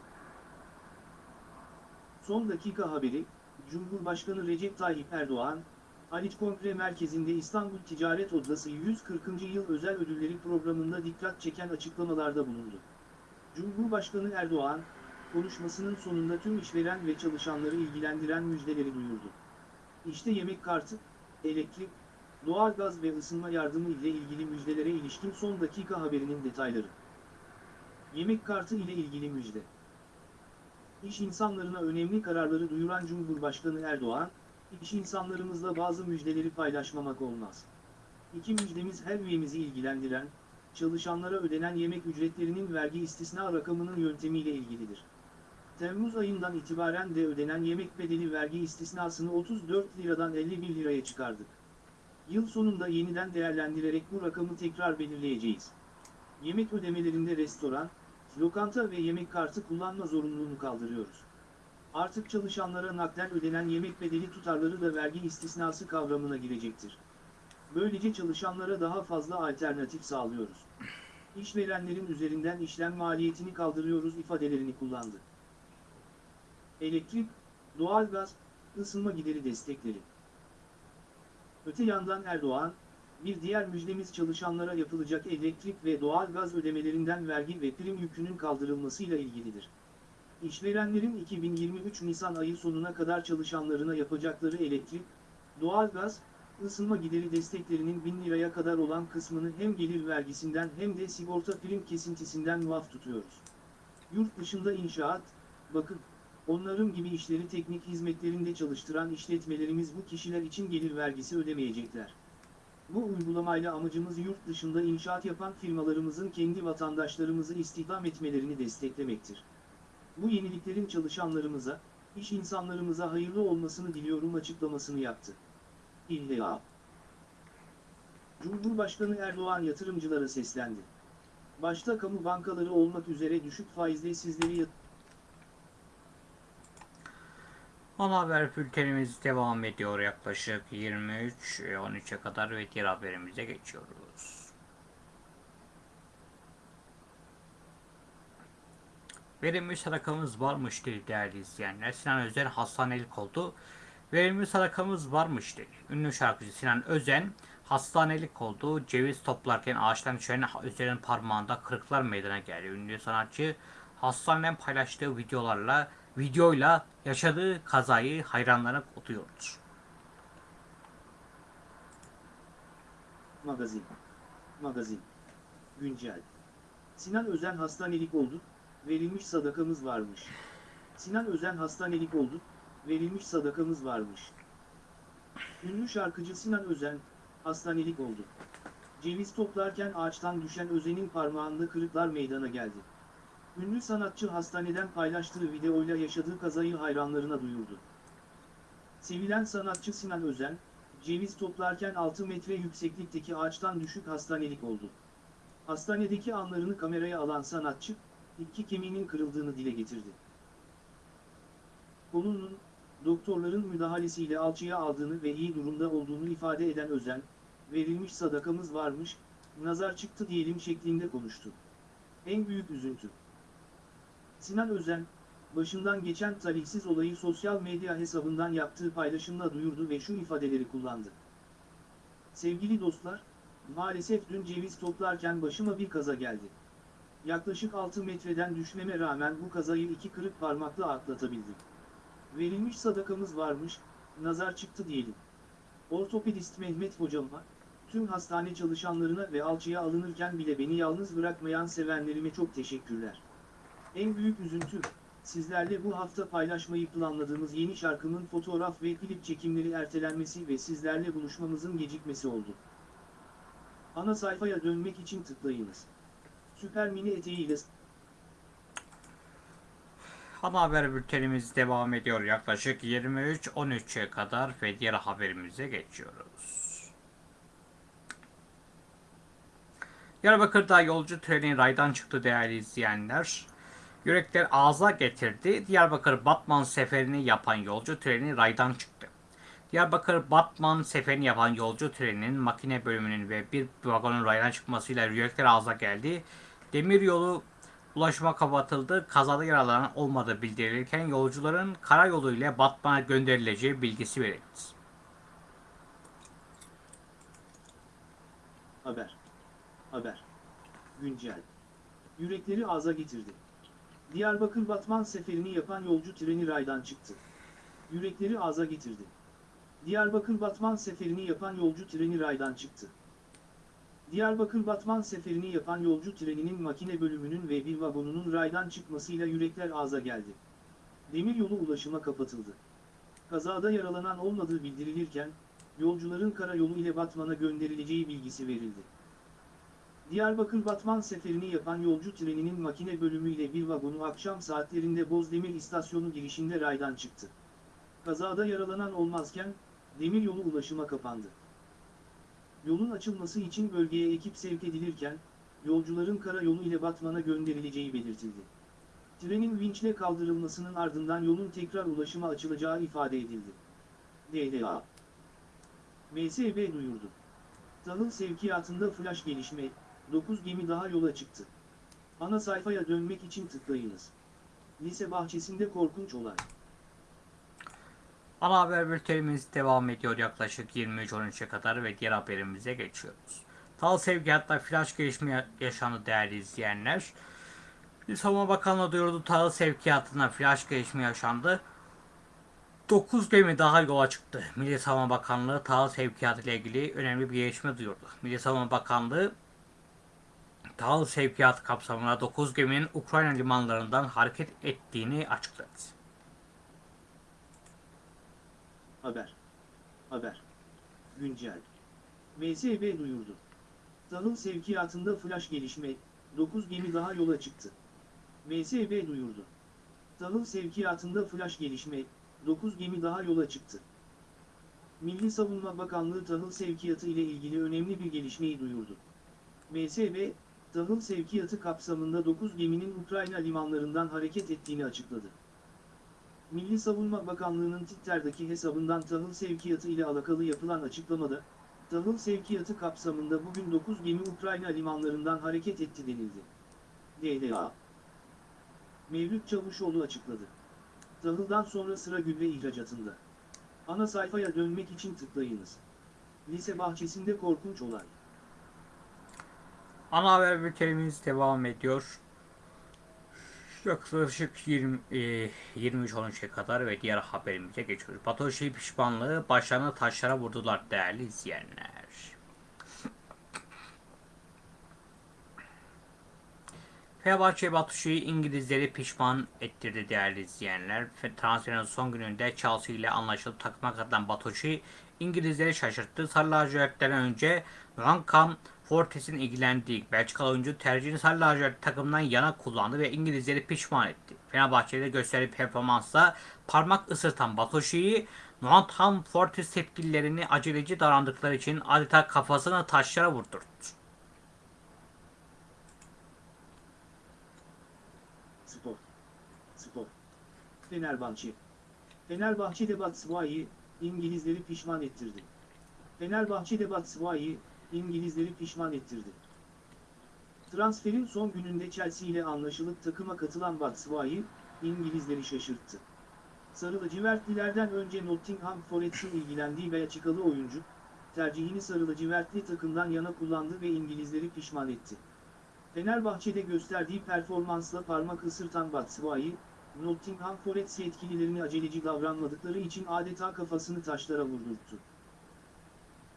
Son dakika haberi, Cumhurbaşkanı Recep Tayyip Erdoğan, Haliç Kongre Merkezi'nde İstanbul Ticaret Odası 140. Yıl Özel Ödülleri programında dikkat çeken açıklamalarda bulundu. Cumhurbaşkanı Erdoğan, konuşmasının sonunda tüm işveren ve çalışanları ilgilendiren müjdeleri duyurdu. İşte yemek kartı, elektrik, doğalgaz ve ısınma yardımı ile ilgili müjdelere ilişkin son dakika haberinin detayları. Yemek kartı ile ilgili müjde. İş insanlarına önemli kararları duyuran Cumhurbaşkanı Erdoğan, iş insanlarımızla bazı müjdeleri paylaşmamak olmaz. İki müjdemiz her üyemizi ilgilendiren, çalışanlara ödenen yemek ücretlerinin vergi istisna rakamının yöntemiyle ilgilidir. Temmuz ayından itibaren de ödenen yemek bedeli vergi istisnasını 34 liradan 51 liraya çıkardık. Yıl sonunda yeniden değerlendirerek bu rakamı tekrar belirleyeceğiz. Yemek ödemelerinde restoran, lokanta ve yemek kartı kullanma zorunluluğunu kaldırıyoruz. Artık çalışanlara nakden ödenen yemek bedeli tutarları da vergi istisnası kavramına girecektir. Böylece çalışanlara daha fazla alternatif sağlıyoruz. İşverenlerin üzerinden işlem maliyetini kaldırıyoruz ifadelerini kullandı. Elektrik, doğalgaz, ısınma gideri destekleri. Öte yandan Erdoğan, bir diğer müjdemiz çalışanlara yapılacak elektrik ve doğalgaz ödemelerinden vergi ve prim yükünün kaldırılmasıyla ilgilidir. İşverenlerin 2023 Nisan ayı sonuna kadar çalışanlarına yapacakları elektrik, doğalgaz, ısınma gideri desteklerinin 1000 liraya kadar olan kısmını hem gelir vergisinden hem de sigorta prim kesintisinden muaf tutuyoruz. Yurt dışında inşaat, bakım, onarım gibi işleri teknik hizmetlerinde çalıştıran işletmelerimiz bu kişiler için gelir vergisi ödemeyecekler. Bu uygulamayla amacımız yurt dışında inşaat yapan firmalarımızın kendi vatandaşlarımızı istihdam etmelerini desteklemektir. Bu yeniliklerin çalışanlarımıza, iş insanlarımıza hayırlı olmasını diliyorum açıklamasını yaptı. İlla. Cumhurbaşkanı Erdoğan yatırımcılara seslendi. Başta kamu bankaları olmak üzere düşük faizli sizleri yat- Ana haber bültenimiz devam ediyor yaklaşık 23-13'e kadar ve diğer haberimize geçiyoruz. Verimli sadakamız varmış dedi değerli izleyenler. Sinan Özen hastanelik oldu. Verimli sadakamız varmış dedi. Ünlü şarkıcı Sinan Özen hastanelik oldu. Ceviz toplarken ağaçtan düşen üzerinin parmağında kırıklar meydana geldi. Ünlü sanatçı hastaneden paylaştığı videolarla videoyla yaşadığı kazayı hayranlara okutuyordu. Magazin. Magazin. Güncel. Sinan Özen hastanelik oldu, verilmiş sadakamız varmış. Sinan Özen hastanelik oldu, verilmiş sadakamız varmış. Ünlü şarkıcı Sinan Özen, hastanelik oldu. Ceviz toplarken ağaçtan düşen Özen'in parmağında kırıklar meydana geldi. Ünlü sanatçı hastaneden paylaştığı videoyla yaşadığı kazayı hayranlarına duyurdu. Sevilen sanatçı Sinan Özen, ceviz toplarken 6 metre yükseklikteki ağaçtan düşük hastanelik oldu. Hastanedeki anlarını kameraya alan sanatçı, iki kemiğinin kırıldığını dile getirdi. Konunun, doktorların müdahalesiyle alçıya aldığını ve iyi durumda olduğunu ifade eden Özen, verilmiş sadakamız varmış, nazar çıktı diyelim şeklinde konuştu. En büyük üzüntü. Sinan Özen, başından geçen talihsiz olayı sosyal medya hesabından yaptığı paylaşımla duyurdu ve şu ifadeleri kullandı. Sevgili dostlar, maalesef dün ceviz toplarken başıma bir kaza geldi. Yaklaşık 6 metreden düşmeme rağmen bu kazayı iki kırık parmakla atlatabildim. Verilmiş sadakamız varmış, nazar çıktı diyelim. Ortopedist Mehmet hocama, tüm hastane çalışanlarına ve alçıya alınırken bile beni yalnız bırakmayan sevenlerime çok teşekkürler. En büyük üzüntü, sizlerle bu hafta paylaşmayı planladığımız yeni şarkımın fotoğraf ve klip çekimleri ertelenmesi ve sizlerle buluşmamızın gecikmesi oldu. Ana sayfaya dönmek için tıklayınız. Süper mini eteğiyle Ana haber bültenimiz devam ediyor yaklaşık 23-13'e kadar ve diğer haberimize geçiyoruz. Diyarbakır'da yolcu treni raydan çıktı değerli izleyenler. Yürekler ağza getirdi. Diyarbakır Batman seferini yapan yolcu treni raydan çıktı. Diyarbakır Batman seferini yapan yolcu treninin makine bölümünün ve bir vagonun raydan çıkmasıyla yürekler ağza geldi. Demiryolu ulaşıma kapatıldı. Kazada yaralanan olmadığı bildirilirken yolcuların karayolu ile Batman'a gönderileceği bilgisi verildi. haber. Haber. Güncel. Yürekleri ağza getirdi. Diyarbakır Batman seferini yapan yolcu treni raydan çıktı. Yürekleri ağza getirdi. Diyarbakır Batman seferini yapan yolcu treni raydan çıktı. Diyarbakır Batman seferini yapan yolcu treninin makine bölümünün ve bir vagonunun raydan çıkmasıyla yürekler ağza geldi. Demiryolu ulaşıma kapatıldı. Kazada yaralanan olmadığı bildirilirken, yolcuların karayolu ile Batman'a gönderileceği bilgisi verildi. Diyarbakır Batman seferini yapan yolcu treninin makine bölümü ile bir vagonu akşam saatlerinde Bozdemir istasyonu girişinde raydan çıktı. Kazada yaralanan olmazken, demiryolu ulaşıma kapandı. Yolun açılması için bölgeye ekip sevk edilirken, yolcuların karayolu ile Batman'a gönderileceği belirtildi. Trenin vinçle kaldırılmasının ardından yolun tekrar ulaşıma açılacağı ifade edildi. DDA MSB duyurdu. Tahıl sevkiyatında flash gelişme, 9 gemi daha yola çıktı. Ana sayfaya dönmek için tıklayınız. Lise bahçesinde korkunç olay. Ana haber bültenimiz devam ediyor yaklaşık 23-13'e kadar ve diğer haberimize geçiyoruz. Tal sevkiyatta flash gelişme yaşandı değerli izleyenler. Savunma Bakanlığı duyurdu tahıl sevkiyatına flash gelişme yaşandı. 9 gemi daha yola çıktı. Milli Savunma Bakanlığı tahıl sevkiyatı ile ilgili önemli bir gelişme duyurdu. Milli Savunma Bakanlığı tahıl sevkiyatı kapsamında 9 geminin Ukrayna limanlarından hareket ettiğini açıkladı. Haber. Haber. Güncel. MSB duyurdu. Tahıl sevkiyatında flash gelişme, 9 gemi daha yola çıktı. MSB duyurdu. Tahıl sevkiyatında flash gelişme, 9 gemi daha yola çıktı. Milli Savunma Bakanlığı tahıl sevkiyatı ile ilgili önemli bir gelişmeyi duyurdu. MSB, tahıl sevkiyatı kapsamında 9 geminin Ukrayna limanlarından hareket ettiğini açıkladı. Milli Savunma Bakanlığı'nın Twitter'daki hesabından tahıl sevkiyatı ile alakalı yapılan açıklamada, tahıl sevkiyatı kapsamında bugün 9 gemi Ukrayna limanlarından hareket etti denildi. DDA Mevlüt Çavuşoğlu açıkladı. Tahıldan sonra sıra gübre ihracatında. Ana sayfaya dönmek için tıklayınız. lise bahçesinde korkunç olay. Ana haber bültenimiz devam ediyor. Yaklaşık 20, e, 23-13'e kadar ve diğer haberimize geçiyoruz. Batoşi pişmanlığı başlarına taşlara vurdular değerli izleyenler. Fenerbahçe Batuşi'yi İngilizleri pişman ettirdi değerli izleyenler. Fe- Transferin son gününde Chelsea ile anlaşılıp takıma katılan Batuşi İngilizleri şaşırttı. Sarı lacivertlerden önce Rankam Fortes'in ilgilendiği Belçikalı oyuncu tercihini Sarı lacivert takımdan yana kullandı ve İngilizleri pişman etti. Fenerbahçe'de gösterdiği performansla parmak ısırtan Batuşi'yi Nottingham Forest yetkililerini aceleci davrandıkları için adeta kafasını taşlara vurdurdu. Spor. Spor. Fenerbahçe. Fenerbahçe'de Batshuayi, İngilizleri pişman ettirdi. Fenerbahçe'de Batshuayi, İngilizleri pişman ettirdi. Transferin son gününde Chelsea ile anlaşılıp takıma katılan Batshuayi, İngilizleri şaşırttı. Sarı lacivertlilerden önce Nottingham Forest'in ilgilendiği Belçikalı oyuncu, tercihini sarı lacivertli takımdan yana kullandı ve İngilizleri pişman etti. Fenerbahçe'de gösterdiği performansla parmak ısırtan Batshuayi, Nottingham Forest yetkililerini aceleci davranmadıkları için adeta kafasını taşlara vurdurttu.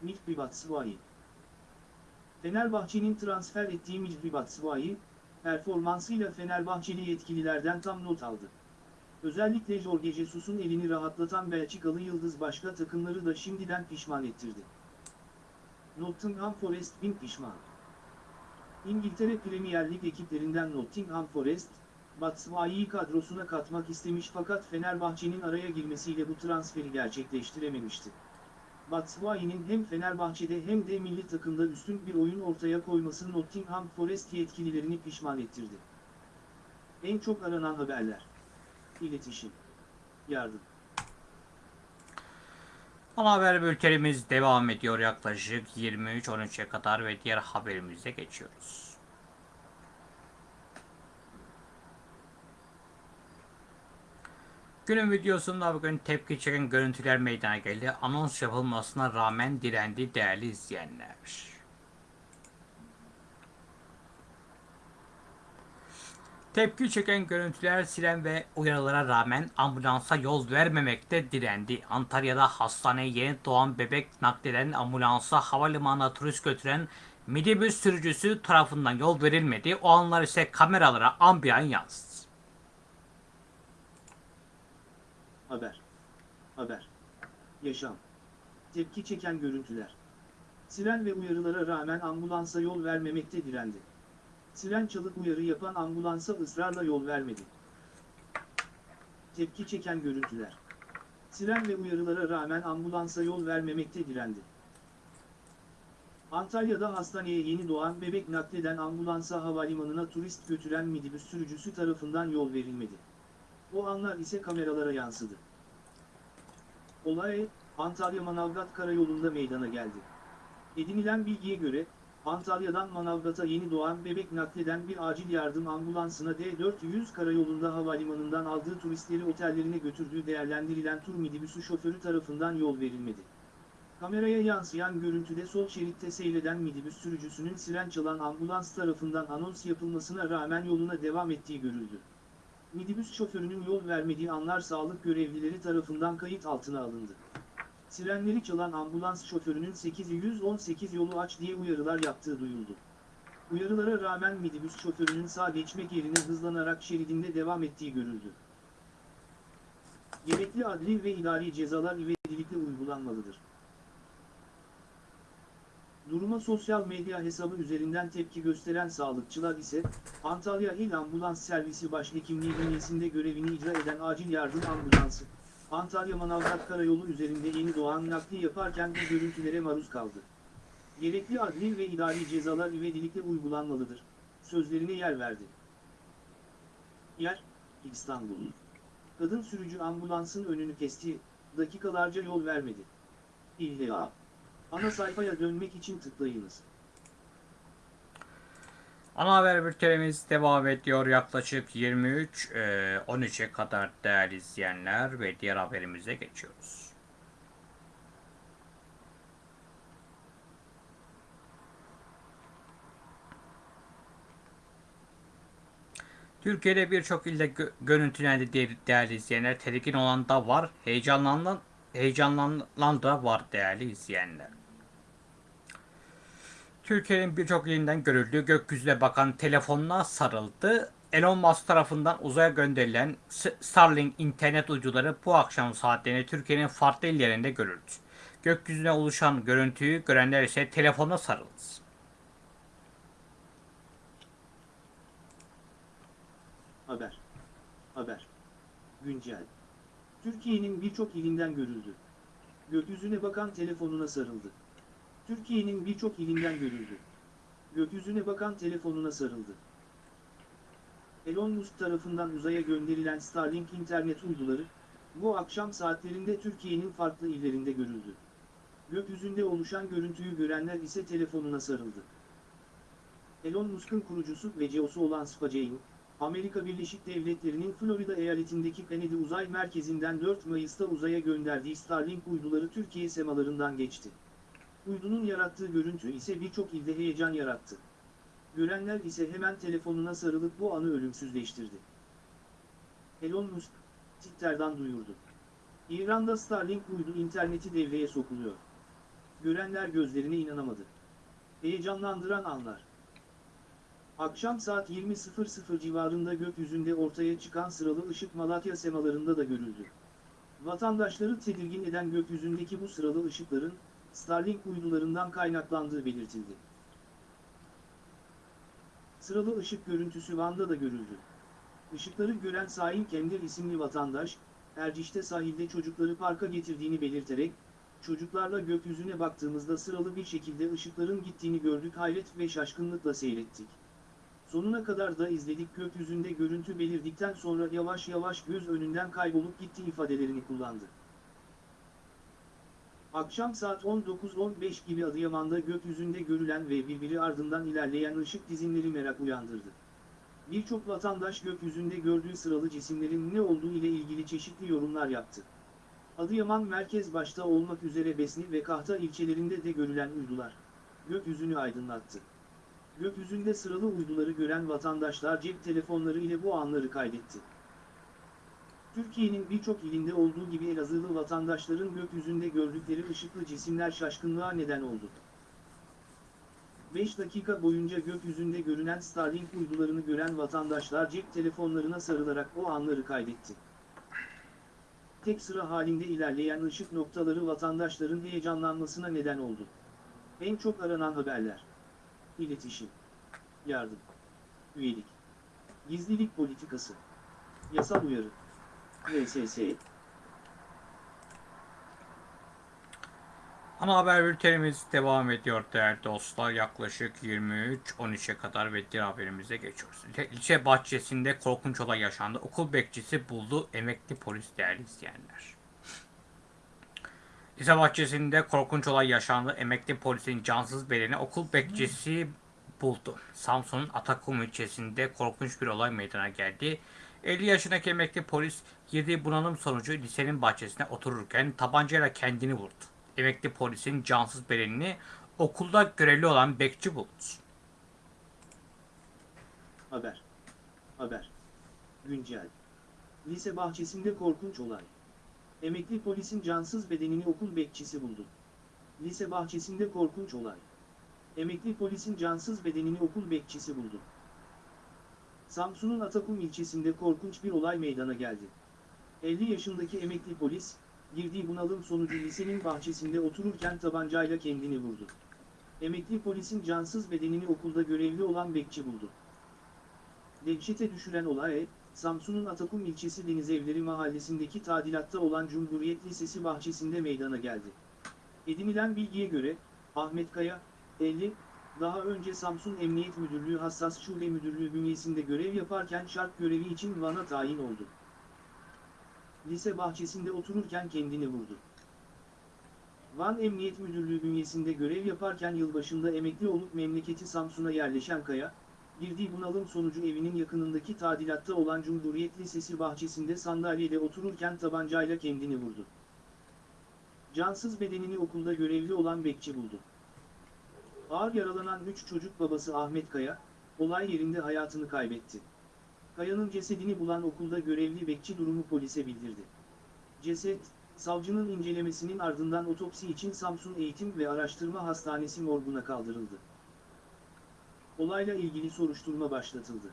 Mihri Batshuayi Fenerbahçe'nin transfer ettiği Mihri Batshuayi, performansıyla Fenerbahçeli yetkililerden tam not aldı. Özellikle Jorge Jesus'un elini rahatlatan Belçikalı Yıldız başka takımları da şimdiden pişman ettirdi. Nottingham Forest bin pişman. İngiltere Premier Lig ekiplerinden Nottingham Forest, Batshuayi'yi kadrosuna katmak istemiş fakat Fenerbahçe'nin araya girmesiyle bu transferi gerçekleştirememişti. Batshuayi'nin hem Fenerbahçe'de hem de milli takımda üstün bir oyun ortaya koyması Nottingham Forest yetkililerini pişman ettirdi. En çok aranan haberler. İletişim. Yardım. Ana haber bültenimiz devam ediyor yaklaşık 23-13'e kadar ve diğer haberimize geçiyoruz. Günün videosunda bugün tepki çeken görüntüler meydana geldi. Anons yapılmasına rağmen direndi değerli izleyenler. Tepki çeken görüntüler siren ve uyarılara rağmen ambulansa yol vermemekte direndi. Antalya'da hastaneye yeni doğan bebek nakleden ambulansa havalimanına turist götüren minibüs sürücüsü tarafından yol verilmedi. O anlar ise kameralara ambiyan yansıdı. Haber. Haber. Yaşam. Tepki çeken görüntüler. Siren ve uyarılara rağmen ambulansa yol vermemekte direndi. Siren çalıp uyarı yapan ambulansa ısrarla yol vermedi. Tepki çeken görüntüler. Siren ve uyarılara rağmen ambulansa yol vermemekte direndi. Antalya'da hastaneye yeni doğan bebek nakleden ambulansa havalimanına turist götüren minibüs sürücüsü tarafından yol verilmedi. O anlar ise kameralara yansıdı. Olay, Antalya Manavgat Karayolu'nda meydana geldi. Edinilen bilgiye göre, Antalya'dan Manavgat'a yeni doğan bebek nakleden bir acil yardım ambulansına D400 karayolunda havalimanından aldığı turistleri otellerine götürdüğü değerlendirilen tur minibüsü şoförü tarafından yol verilmedi. Kameraya yansıyan görüntüde sol şeritte seyreden minibüs sürücüsünün siren çalan ambulans tarafından anons yapılmasına rağmen yoluna devam ettiği görüldü. Minibüs şoförünün yol vermediği anlar sağlık görevlileri tarafından kayıt altına alındı. Sirenleri çalan ambulans şoförünün 818 yolu aç diye uyarılar yaptığı duyuldu. Uyarılara rağmen minibüs şoförünün sağ geçmek yerine hızlanarak şeridinde devam ettiği görüldü. Gerekli adli ve idari cezalar ivedilikle uygulanmalıdır. Duruma sosyal medya hesabı üzerinden tepki gösteren sağlıkçılar ise, Antalya İl Ambulans Servisi Başhekimliği bünyesinde görevini icra eden acil yardım ambulansı, Antalya Manavgat Karayolu üzerinde yeni doğan nakli yaparken bu görüntülere maruz kaldı. Gerekli adli ve idari cezalar ivedilikle uygulanmalıdır, sözlerine yer verdi. Yer, İstanbul. Kadın sürücü ambulansın önünü kesti, dakikalarca yol vermedi. İlla. Ana sayfaya dönmek için tıklayınız. Ana haber bültenimiz devam ediyor yaklaşık 23 e, 13'e kadar değerli izleyenler ve diğer haberimize geçiyoruz. Türkiye'de birçok ilde gö görüntülendi değerli izleyenler. Tedirgin olan da var, heyecanlanan, heyecanlanan da var değerli izleyenler. Türkiye'nin birçok ilinden görüldüğü gökyüzüne bakan telefonuna sarıldı. Elon Musk tarafından uzaya gönderilen Starlink internet uyduları bu akşam saatlerinde Türkiye'nin farklı illerinde görüldü. Gökyüzüne oluşan görüntüyü görenler ise telefona sarıldı. Haber. Haber. Güncel. Türkiye'nin birçok ilinden görüldü. Gökyüzüne bakan telefonuna sarıldı. Türkiye'nin birçok ilinden görüldü. Gökyüzüne bakan telefonuna sarıldı. Elon Musk tarafından uzaya gönderilen Starlink internet uyduları, bu akşam saatlerinde Türkiye'nin farklı illerinde görüldü. Gökyüzünde oluşan görüntüyü görenler ise telefonuna sarıldı. Elon Musk'un kurucusu ve CEO'su olan SpaceX, Amerika Birleşik Devletleri'nin Florida eyaletindeki Kennedy Uzay Merkezi'nden 4 Mayıs'ta uzaya gönderdiği Starlink uyduları Türkiye semalarından geçti. Uydunun yarattığı görüntü ise birçok ilde heyecan yarattı. Görenler ise hemen telefonuna sarılıp bu anı ölümsüzleştirdi. Elon Musk, Twitter'dan duyurdu. İran'da Starlink uydu interneti devreye sokuluyor. Görenler gözlerine inanamadı. Heyecanlandıran anlar. Akşam saat 20.00 civarında gökyüzünde ortaya çıkan sıralı ışık Malatya semalarında da görüldü. Vatandaşları tedirgin eden gökyüzündeki bu sıralı ışıkların, Starlink uydularından kaynaklandığı belirtildi. Sıralı ışık görüntüsü Van'da da görüldü. Işıkları gören Saim Kender isimli vatandaş, Erciş'te sahilde çocukları parka getirdiğini belirterek, çocuklarla gökyüzüne baktığımızda sıralı bir şekilde ışıkların gittiğini gördük hayret ve şaşkınlıkla seyrettik. Sonuna kadar da izledik gökyüzünde görüntü belirdikten sonra yavaş yavaş göz önünden kaybolup gitti ifadelerini kullandı. Akşam saat 19.15 gibi Adıyaman'da gökyüzünde görülen ve birbiri ardından ilerleyen ışık dizinleri merak uyandırdı. Birçok vatandaş gökyüzünde gördüğü sıralı cisimlerin ne olduğu ile ilgili çeşitli yorumlar yaptı. Adıyaman merkez başta olmak üzere Besni ve Kahta ilçelerinde de görülen uydular, gökyüzünü aydınlattı. Gökyüzünde sıralı uyduları gören vatandaşlar cep telefonları ile bu anları kaydetti. Türkiye'nin birçok ilinde olduğu gibi Elazığlı vatandaşların gökyüzünde gördükleri ışıklı cisimler şaşkınlığa neden oldu. 5 dakika boyunca gökyüzünde görünen Starlink uydularını gören vatandaşlar cep telefonlarına sarılarak o anları kaydetti. Tek sıra halinde ilerleyen ışık noktaları vatandaşların heyecanlanmasına neden oldu. En çok aranan haberler. İletişim. Yardım. Üyelik. Gizlilik politikası. Yasal uyarı. VSS. Ana haber bültenimiz devam ediyor değerli dostlar. Yaklaşık 23-13'e kadar ve diğer haberimize geçiyoruz. İlçe bahçesinde korkunç olay yaşandı. Okul bekçisi buldu emekli polis değerli izleyenler. Lise bahçesinde korkunç olay yaşandı. Emekli polisin cansız bedeni okul bekçisi buldu. Samsun'un Atakum ilçesinde korkunç bir olay meydana geldi. 50 yaşındaki emekli polis girdiği bunalım sonucu lisenin bahçesine otururken tabancayla kendini vurdu. Emekli polisin cansız bedenini okulda görevli olan bekçi buldu. Haber. Haber. Güncel. Lise bahçesinde korkunç olay. Emekli polisin cansız bedenini okul bekçisi buldu. Lise bahçesinde korkunç olay. Emekli polisin cansız bedenini okul bekçisi buldu. Samsun'un Atakum ilçesinde korkunç bir olay meydana geldi. 50 yaşındaki emekli polis, girdiği bunalım sonucu lisenin bahçesinde otururken tabancayla kendini vurdu. Emekli polisin cansız bedenini okulda görevli olan bekçi buldu. Dehşete düşüren olay, Samsun'un Atakum ilçesi Denizevleri mahallesindeki tadilatta olan Cumhuriyet Lisesi bahçesinde meydana geldi. Edinilen bilgiye göre, Ahmet Kaya, 50, daha önce Samsun Emniyet Müdürlüğü Hassas Şube Müdürlüğü bünyesinde görev yaparken şart görevi için Van'a tayin oldu. Lise bahçesinde otururken kendini vurdu. Van Emniyet Müdürlüğü bünyesinde görev yaparken yılbaşında emekli olup memleketi Samsun'a yerleşen Kaya, girdiği bunalım sonucu evinin yakınındaki tadilatta olan Cumhuriyet Lisesi bahçesinde sandalyede otururken tabancayla kendini vurdu. Cansız bedenini okulda görevli olan bekçi buldu. Ağır yaralanan 3 çocuk babası Ahmet Kaya, olay yerinde hayatını kaybetti. Kaya'nın cesedini bulan okulda görevli bekçi durumu polise bildirdi. Ceset, savcının incelemesinin ardından otopsi için Samsun Eğitim ve Araştırma Hastanesi morguna kaldırıldı. Olayla ilgili soruşturma başlatıldı.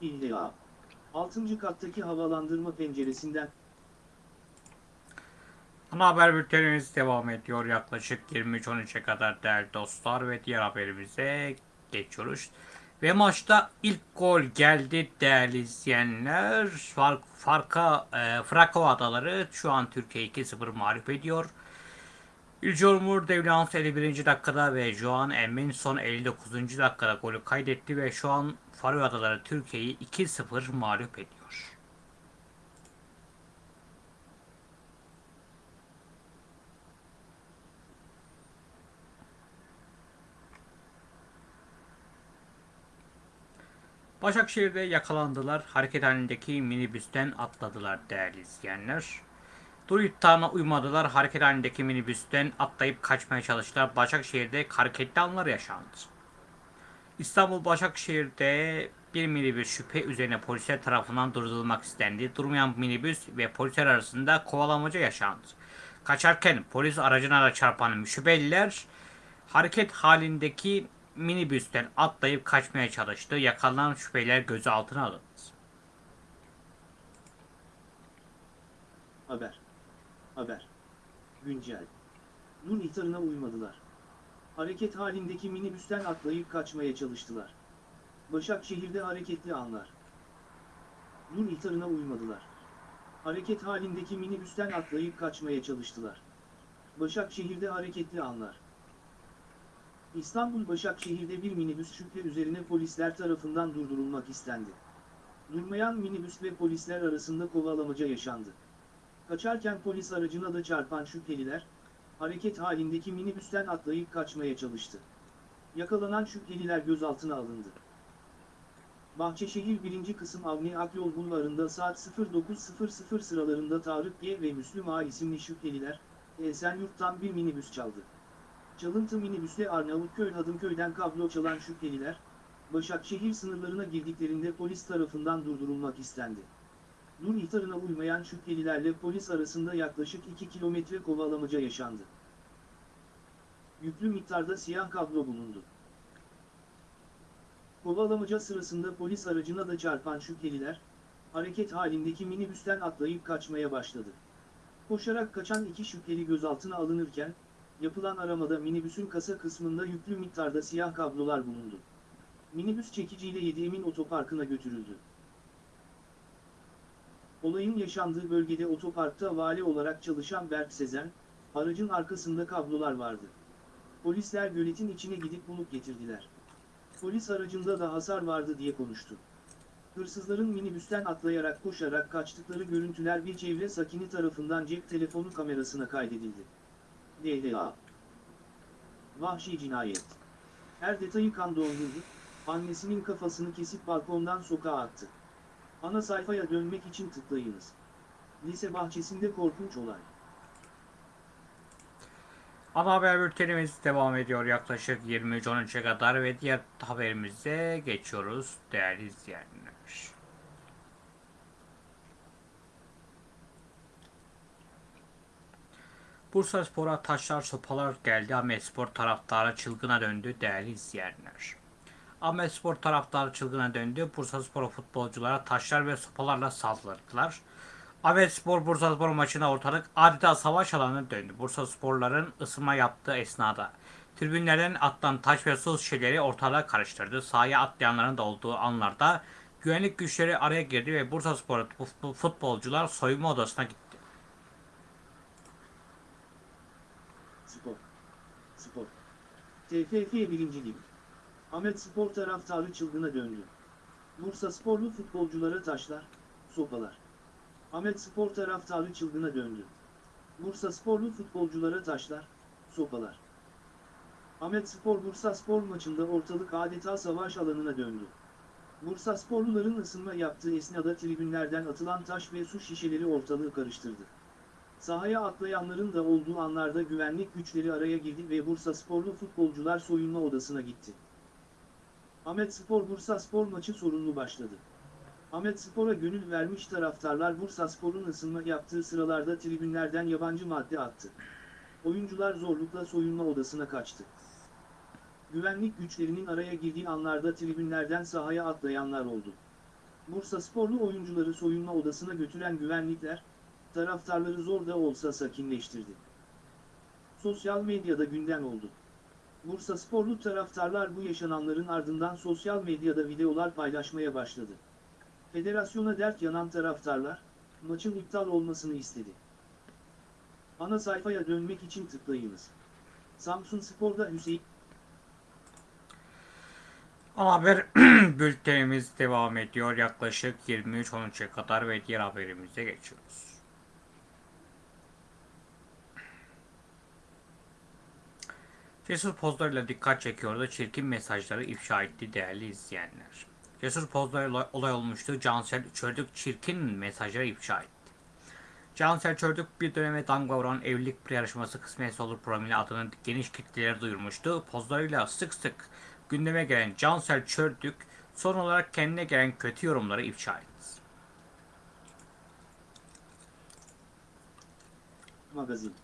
İlla. 6. kattaki havalandırma penceresinden Ana haber bültenimiz devam ediyor yaklaşık 23.13'e kadar değerli dostlar ve diğer haberimize geçiyoruz. Ve maçta ilk gol geldi değerli izleyenler. Fark, farka, e, Frakov Adaları şu an Türkiye 2-0 mağlup ediyor. İlcomur Devlans 51. dakikada ve Joan Emin son 59. dakikada golü kaydetti ve şu an Faroe Adaları Türkiye'yi 2-0 mağlup ediyor. Başakşehir'de yakalandılar. Hareket halindeki minibüsten atladılar değerli izleyenler. Dur iddiana uymadılar. Hareket halindeki minibüsten atlayıp kaçmaya çalıştılar. Başakşehir'de hareketli anlar yaşandı. İstanbul Başakşehir'de bir minibüs şüphe üzerine polisler tarafından durdurulmak istendi. Durmayan minibüs ve polisler arasında kovalamaca yaşandı. Kaçarken polis aracına da çarpan şüpheliler hareket halindeki minibüsten atlayıp kaçmaya çalıştı. Yakalanan şüpheliler gözaltına alındı. Haber. Haber. Güncel. Dun ihtarına uymadılar. Hareket halindeki minibüsten atlayıp kaçmaya çalıştılar. Başakşehir'de hareketli anlar. Dun ihtarına uymadılar. Hareket halindeki minibüsten atlayıp kaçmaya çalıştılar. Başakşehir'de hareketli anlar. İstanbul Başakşehir'de bir minibüs şüphe üzerine polisler tarafından durdurulmak istendi. Durmayan minibüs ve polisler arasında kovalamaca yaşandı. Kaçarken polis aracına da çarpan şüpheliler, hareket halindeki minibüsten atlayıp kaçmaya çalıştı. Yakalanan şüpheliler gözaltına alındı. Bahçeşehir 1. kısım Avni Akyol Bulvarı'nda saat 09.00 sıralarında Tarık G ve Müslüm A isimli şüpheliler, Esenyurt'tan bir minibüs çaldı. Çalıntı minibüsle Arnavutköy Hadımköy'den kablo çalan şüpheliler, Başakşehir sınırlarına girdiklerinde polis tarafından durdurulmak istendi. Dur ihtarına uymayan şüphelilerle polis arasında yaklaşık 2 kilometre kovalamaca yaşandı. Yüklü miktarda siyah kablo bulundu. Kovalamaca sırasında polis aracına da çarpan şüpheliler, hareket halindeki minibüsten atlayıp kaçmaya başladı. Koşarak kaçan iki şüpheli gözaltına alınırken, yapılan aramada minibüsün kasa kısmında yüklü miktarda siyah kablolar bulundu. Minibüs çekiciyle Yediemin otoparkına götürüldü. Olayın yaşandığı bölgede otoparkta vali olarak çalışan Berk Sezen, aracın arkasında kablolar vardı. Polisler göletin içine gidip bulup getirdiler. Polis aracında da hasar vardı diye konuştu. Hırsızların minibüsten atlayarak koşarak kaçtıkları görüntüler bir çevre sakini tarafından cep telefonu kamerasına kaydedildi. DLA Vahşi cinayet. Her detayı kan dondurdu, annesinin kafasını kesip balkondan sokağa attı. Ana sayfaya dönmek için tıklayınız. Lise bahçesinde korkunç olay. Ana haber bültenimiz devam ediyor yaklaşık 23.13'e kadar ve diğer haberimize geçiyoruz değerli izleyenler. Bursa Spor'a taşlar sopalar geldi. Ahmet Spor taraftarı çılgına döndü değerli izleyenler. Ahmet Spor taraftarı çılgına döndü. Bursa Spor futbolculara taşlar ve sopalarla saldırdılar. Ahmet Spor Bursa Spor maçına ortalık adeta savaş alanına döndü. Bursa Sporların ısınma yaptığı esnada tribünlerden atlan taş ve su şişeleri ortalığa karıştırdı. Sahaya atlayanların da olduğu anlarda güvenlik güçleri araya girdi ve Bursa Spor futbolcular soyunma odasına gitti. Spor. Spor. TFF 1. Lig. Ahmet Spor taraftarı çılgına döndü. Bursa Sporlu futbolculara taşlar, sopalar. Ahmet Spor taraftarı çılgına döndü. Bursa Sporlu futbolculara taşlar, sopalar. Ahmet Spor Bursa Spor maçında ortalık adeta savaş alanına döndü. Bursa Sporluların ısınma yaptığı esnada tribünlerden atılan taş ve su şişeleri ortalığı karıştırdı. Sahaya atlayanların da olduğu anlarda güvenlik güçleri araya girdi ve Bursa Sporlu futbolcular soyunma odasına gitti. Ahmet Spor Bursa Spor maçı sorunlu başladı. Ahmet Spor'a gönül vermiş taraftarlar Bursa Spor'un ısınma yaptığı sıralarda tribünlerden yabancı madde attı. Oyuncular zorlukla soyunma odasına kaçtı. Güvenlik güçlerinin araya girdiği anlarda tribünlerden sahaya atlayanlar oldu. Bursa Sporlu oyuncuları soyunma odasına götüren güvenlikler, taraftarları zor da olsa sakinleştirdi. Sosyal medyada gündem oldu. Bursa Sporlu taraftarlar bu yaşananların ardından sosyal medyada videolar paylaşmaya başladı. Federasyona dert yanan taraftarlar, maçın iptal olmasını istedi. Ana sayfaya dönmek için tıklayınız. Samsun Spor'da Hüseyin haber bültenimiz devam ediyor. Yaklaşık 23.13'e kadar ve diğer haberimize geçiyoruz. Cesur pozlarıyla dikkat çekiyordu. Çirkin mesajları ifşa etti değerli izleyenler. Cesur pozlarıyla olay olmuştu. Cansel Çördük çirkin mesajları ifşa etti. Cansel Çördük bir döneme damga vuran evlilik yarışması kısmetse olur programıyla adını geniş kitlelere duyurmuştu. Pozlarıyla sık sık gündeme gelen Cansel Çördük son olarak kendine gelen kötü yorumları ifşa etti. Magazin.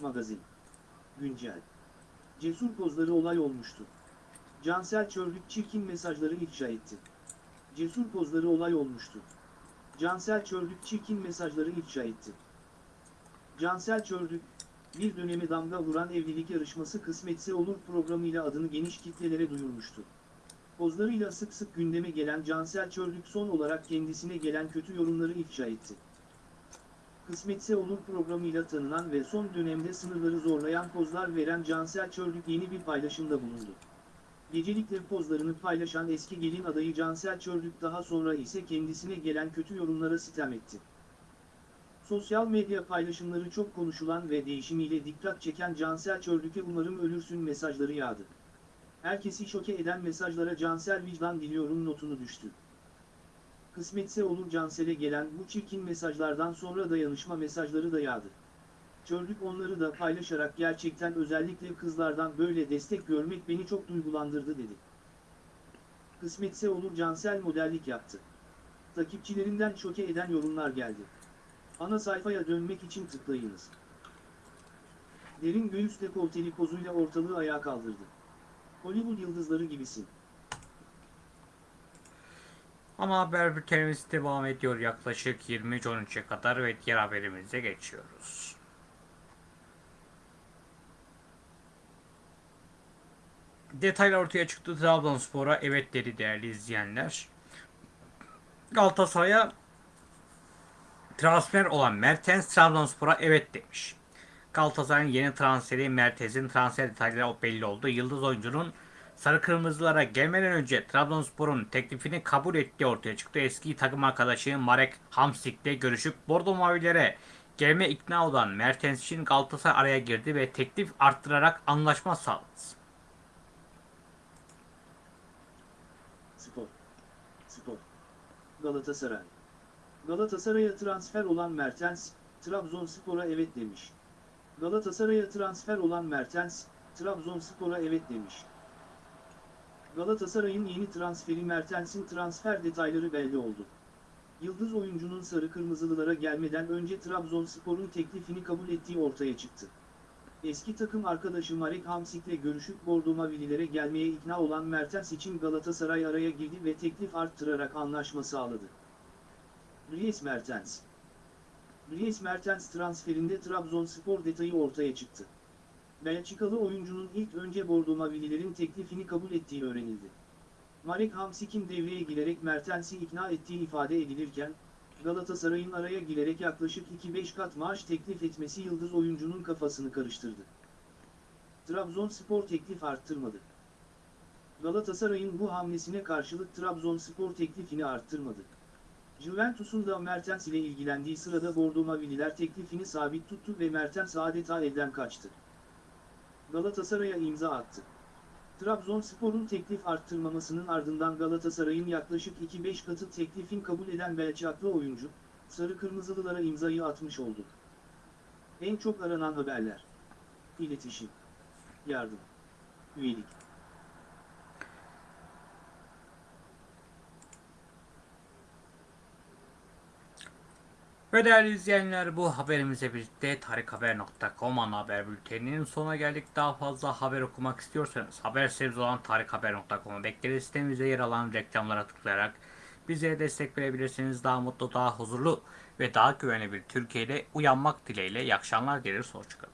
Magazin. Güncel. Cesur pozları olay olmuştu. Cansel Çörlük çirkin mesajları ifşa etti. Cesur pozları olay olmuştu. Cansel Çörlük çirkin mesajları ifşa etti. Cansel Çörlük, bir döneme damga vuran evlilik yarışması kısmetse olur programıyla adını geniş kitlelere duyurmuştu. Pozlarıyla sık sık gündeme gelen Cansel Çörlük son olarak kendisine gelen kötü yorumları ifşa etti. Kısmetse olur programıyla tanınan ve son dönemde sınırları zorlayan pozlar veren Cansel Çörlük yeni bir paylaşımda bulundu. Gecelikle pozlarını paylaşan eski gelin adayı Cansel Çörlük daha sonra ise kendisine gelen kötü yorumlara sitem etti. Sosyal medya paylaşımları çok konuşulan ve değişimiyle dikkat çeken Cansel Çörlük'e umarım ölürsün mesajları yağdı. Herkesi şoke eden mesajlara Cansel vicdan diliyorum notunu düştü. Kısmetse olur Cansel'e gelen bu çirkin mesajlardan sonra dayanışma mesajları da yağdı. Çördük onları da paylaşarak gerçekten özellikle kızlardan böyle destek görmek beni çok duygulandırdı dedi. Kısmetse olur Cansel modellik yaptı. Takipçilerinden şoke eden yorumlar geldi. Ana sayfaya dönmek için tıklayınız. Derin göğüs dekolteli pozuyla ortalığı ayağa kaldırdı. Hollywood yıldızları gibisin. Ama haber bültenimiz devam ediyor yaklaşık 23.13'e kadar ve diğer haberimize geçiyoruz. Detaylar ortaya çıktı. Trabzonspor'a evet dedi değerli izleyenler. Galatasaray'a transfer olan Mertens Trabzonspor'a evet demiş. Galatasaray'ın yeni transferi Mertens'in transfer detayları belli oldu. Yıldız oyuncunun Sarı Kırmızılara gelmeden önce Trabzonspor'un teklifini kabul ettiği ortaya çıktı. Eski takım arkadaşı Marek Hamsik'le görüşüp Bordo Mavilere gelme ikna olan Mertens için Galatasaray araya girdi ve teklif arttırarak anlaşma sağladı. Spor. Spor. Galatasaray. Galatasaray'a transfer olan Mertens, Trabzonspor'a evet demiş. Galatasaray'a transfer olan Mertens, Trabzonspor'a evet demiş. Galatasaray'ın yeni transferi Mertens'in transfer detayları belli oldu. Yıldız oyuncunun sarı kırmızılılara gelmeden önce Trabzonspor'un teklifini kabul ettiği ortaya çıktı. Eski takım arkadaşı Marek Hamsik'le görüşüp Bordo Mavililere gelmeye ikna olan Mertens için Galatasaray araya girdi ve teklif arttırarak anlaşma sağladı. Dries Mertens Dries Mertens transferinde Trabzonspor detayı ortaya çıktı. Belçikalı oyuncunun ilk önce Bordo Mavililerin teklifini kabul ettiği öğrenildi. Marek Hamsik'in devreye girerek Mertens'i ikna ettiği ifade edilirken, Galatasaray'ın araya girerek yaklaşık 2-5 kat maaş teklif etmesi yıldız oyuncunun kafasını karıştırdı. Trabzonspor teklif arttırmadı. Galatasaray'ın bu hamlesine karşılık Trabzonspor teklifini arttırmadı. Juventus'un da Mertens ile ilgilendiği sırada Bordo Mavililer teklifini sabit tuttu ve Mertens adeta elden kaçtı. Galatasaray'a imza attı. Trabzonspor'un teklif arttırmamasının ardından Galatasaray'ın yaklaşık 2-5 katı teklifin kabul eden Belçiklı oyuncu, Sarı Kırmızılılara imzayı atmış oldu. En çok aranan haberler. İletişim. Yardım. Üyelik. Ve değerli izleyenler bu haberimizle birlikte tarikhaber.com ana haber bülteninin sonuna geldik. Daha fazla haber okumak istiyorsanız haber sitemiz olan tarikhaber.com'u bekleriz. Sitemizde yer alan reklamlara tıklayarak bize destek verebilirsiniz. Daha mutlu, daha huzurlu ve daha güvenli bir Türkiye'de uyanmak dileğiyle. İyi akşamlar dileriz. Hoşçakalın.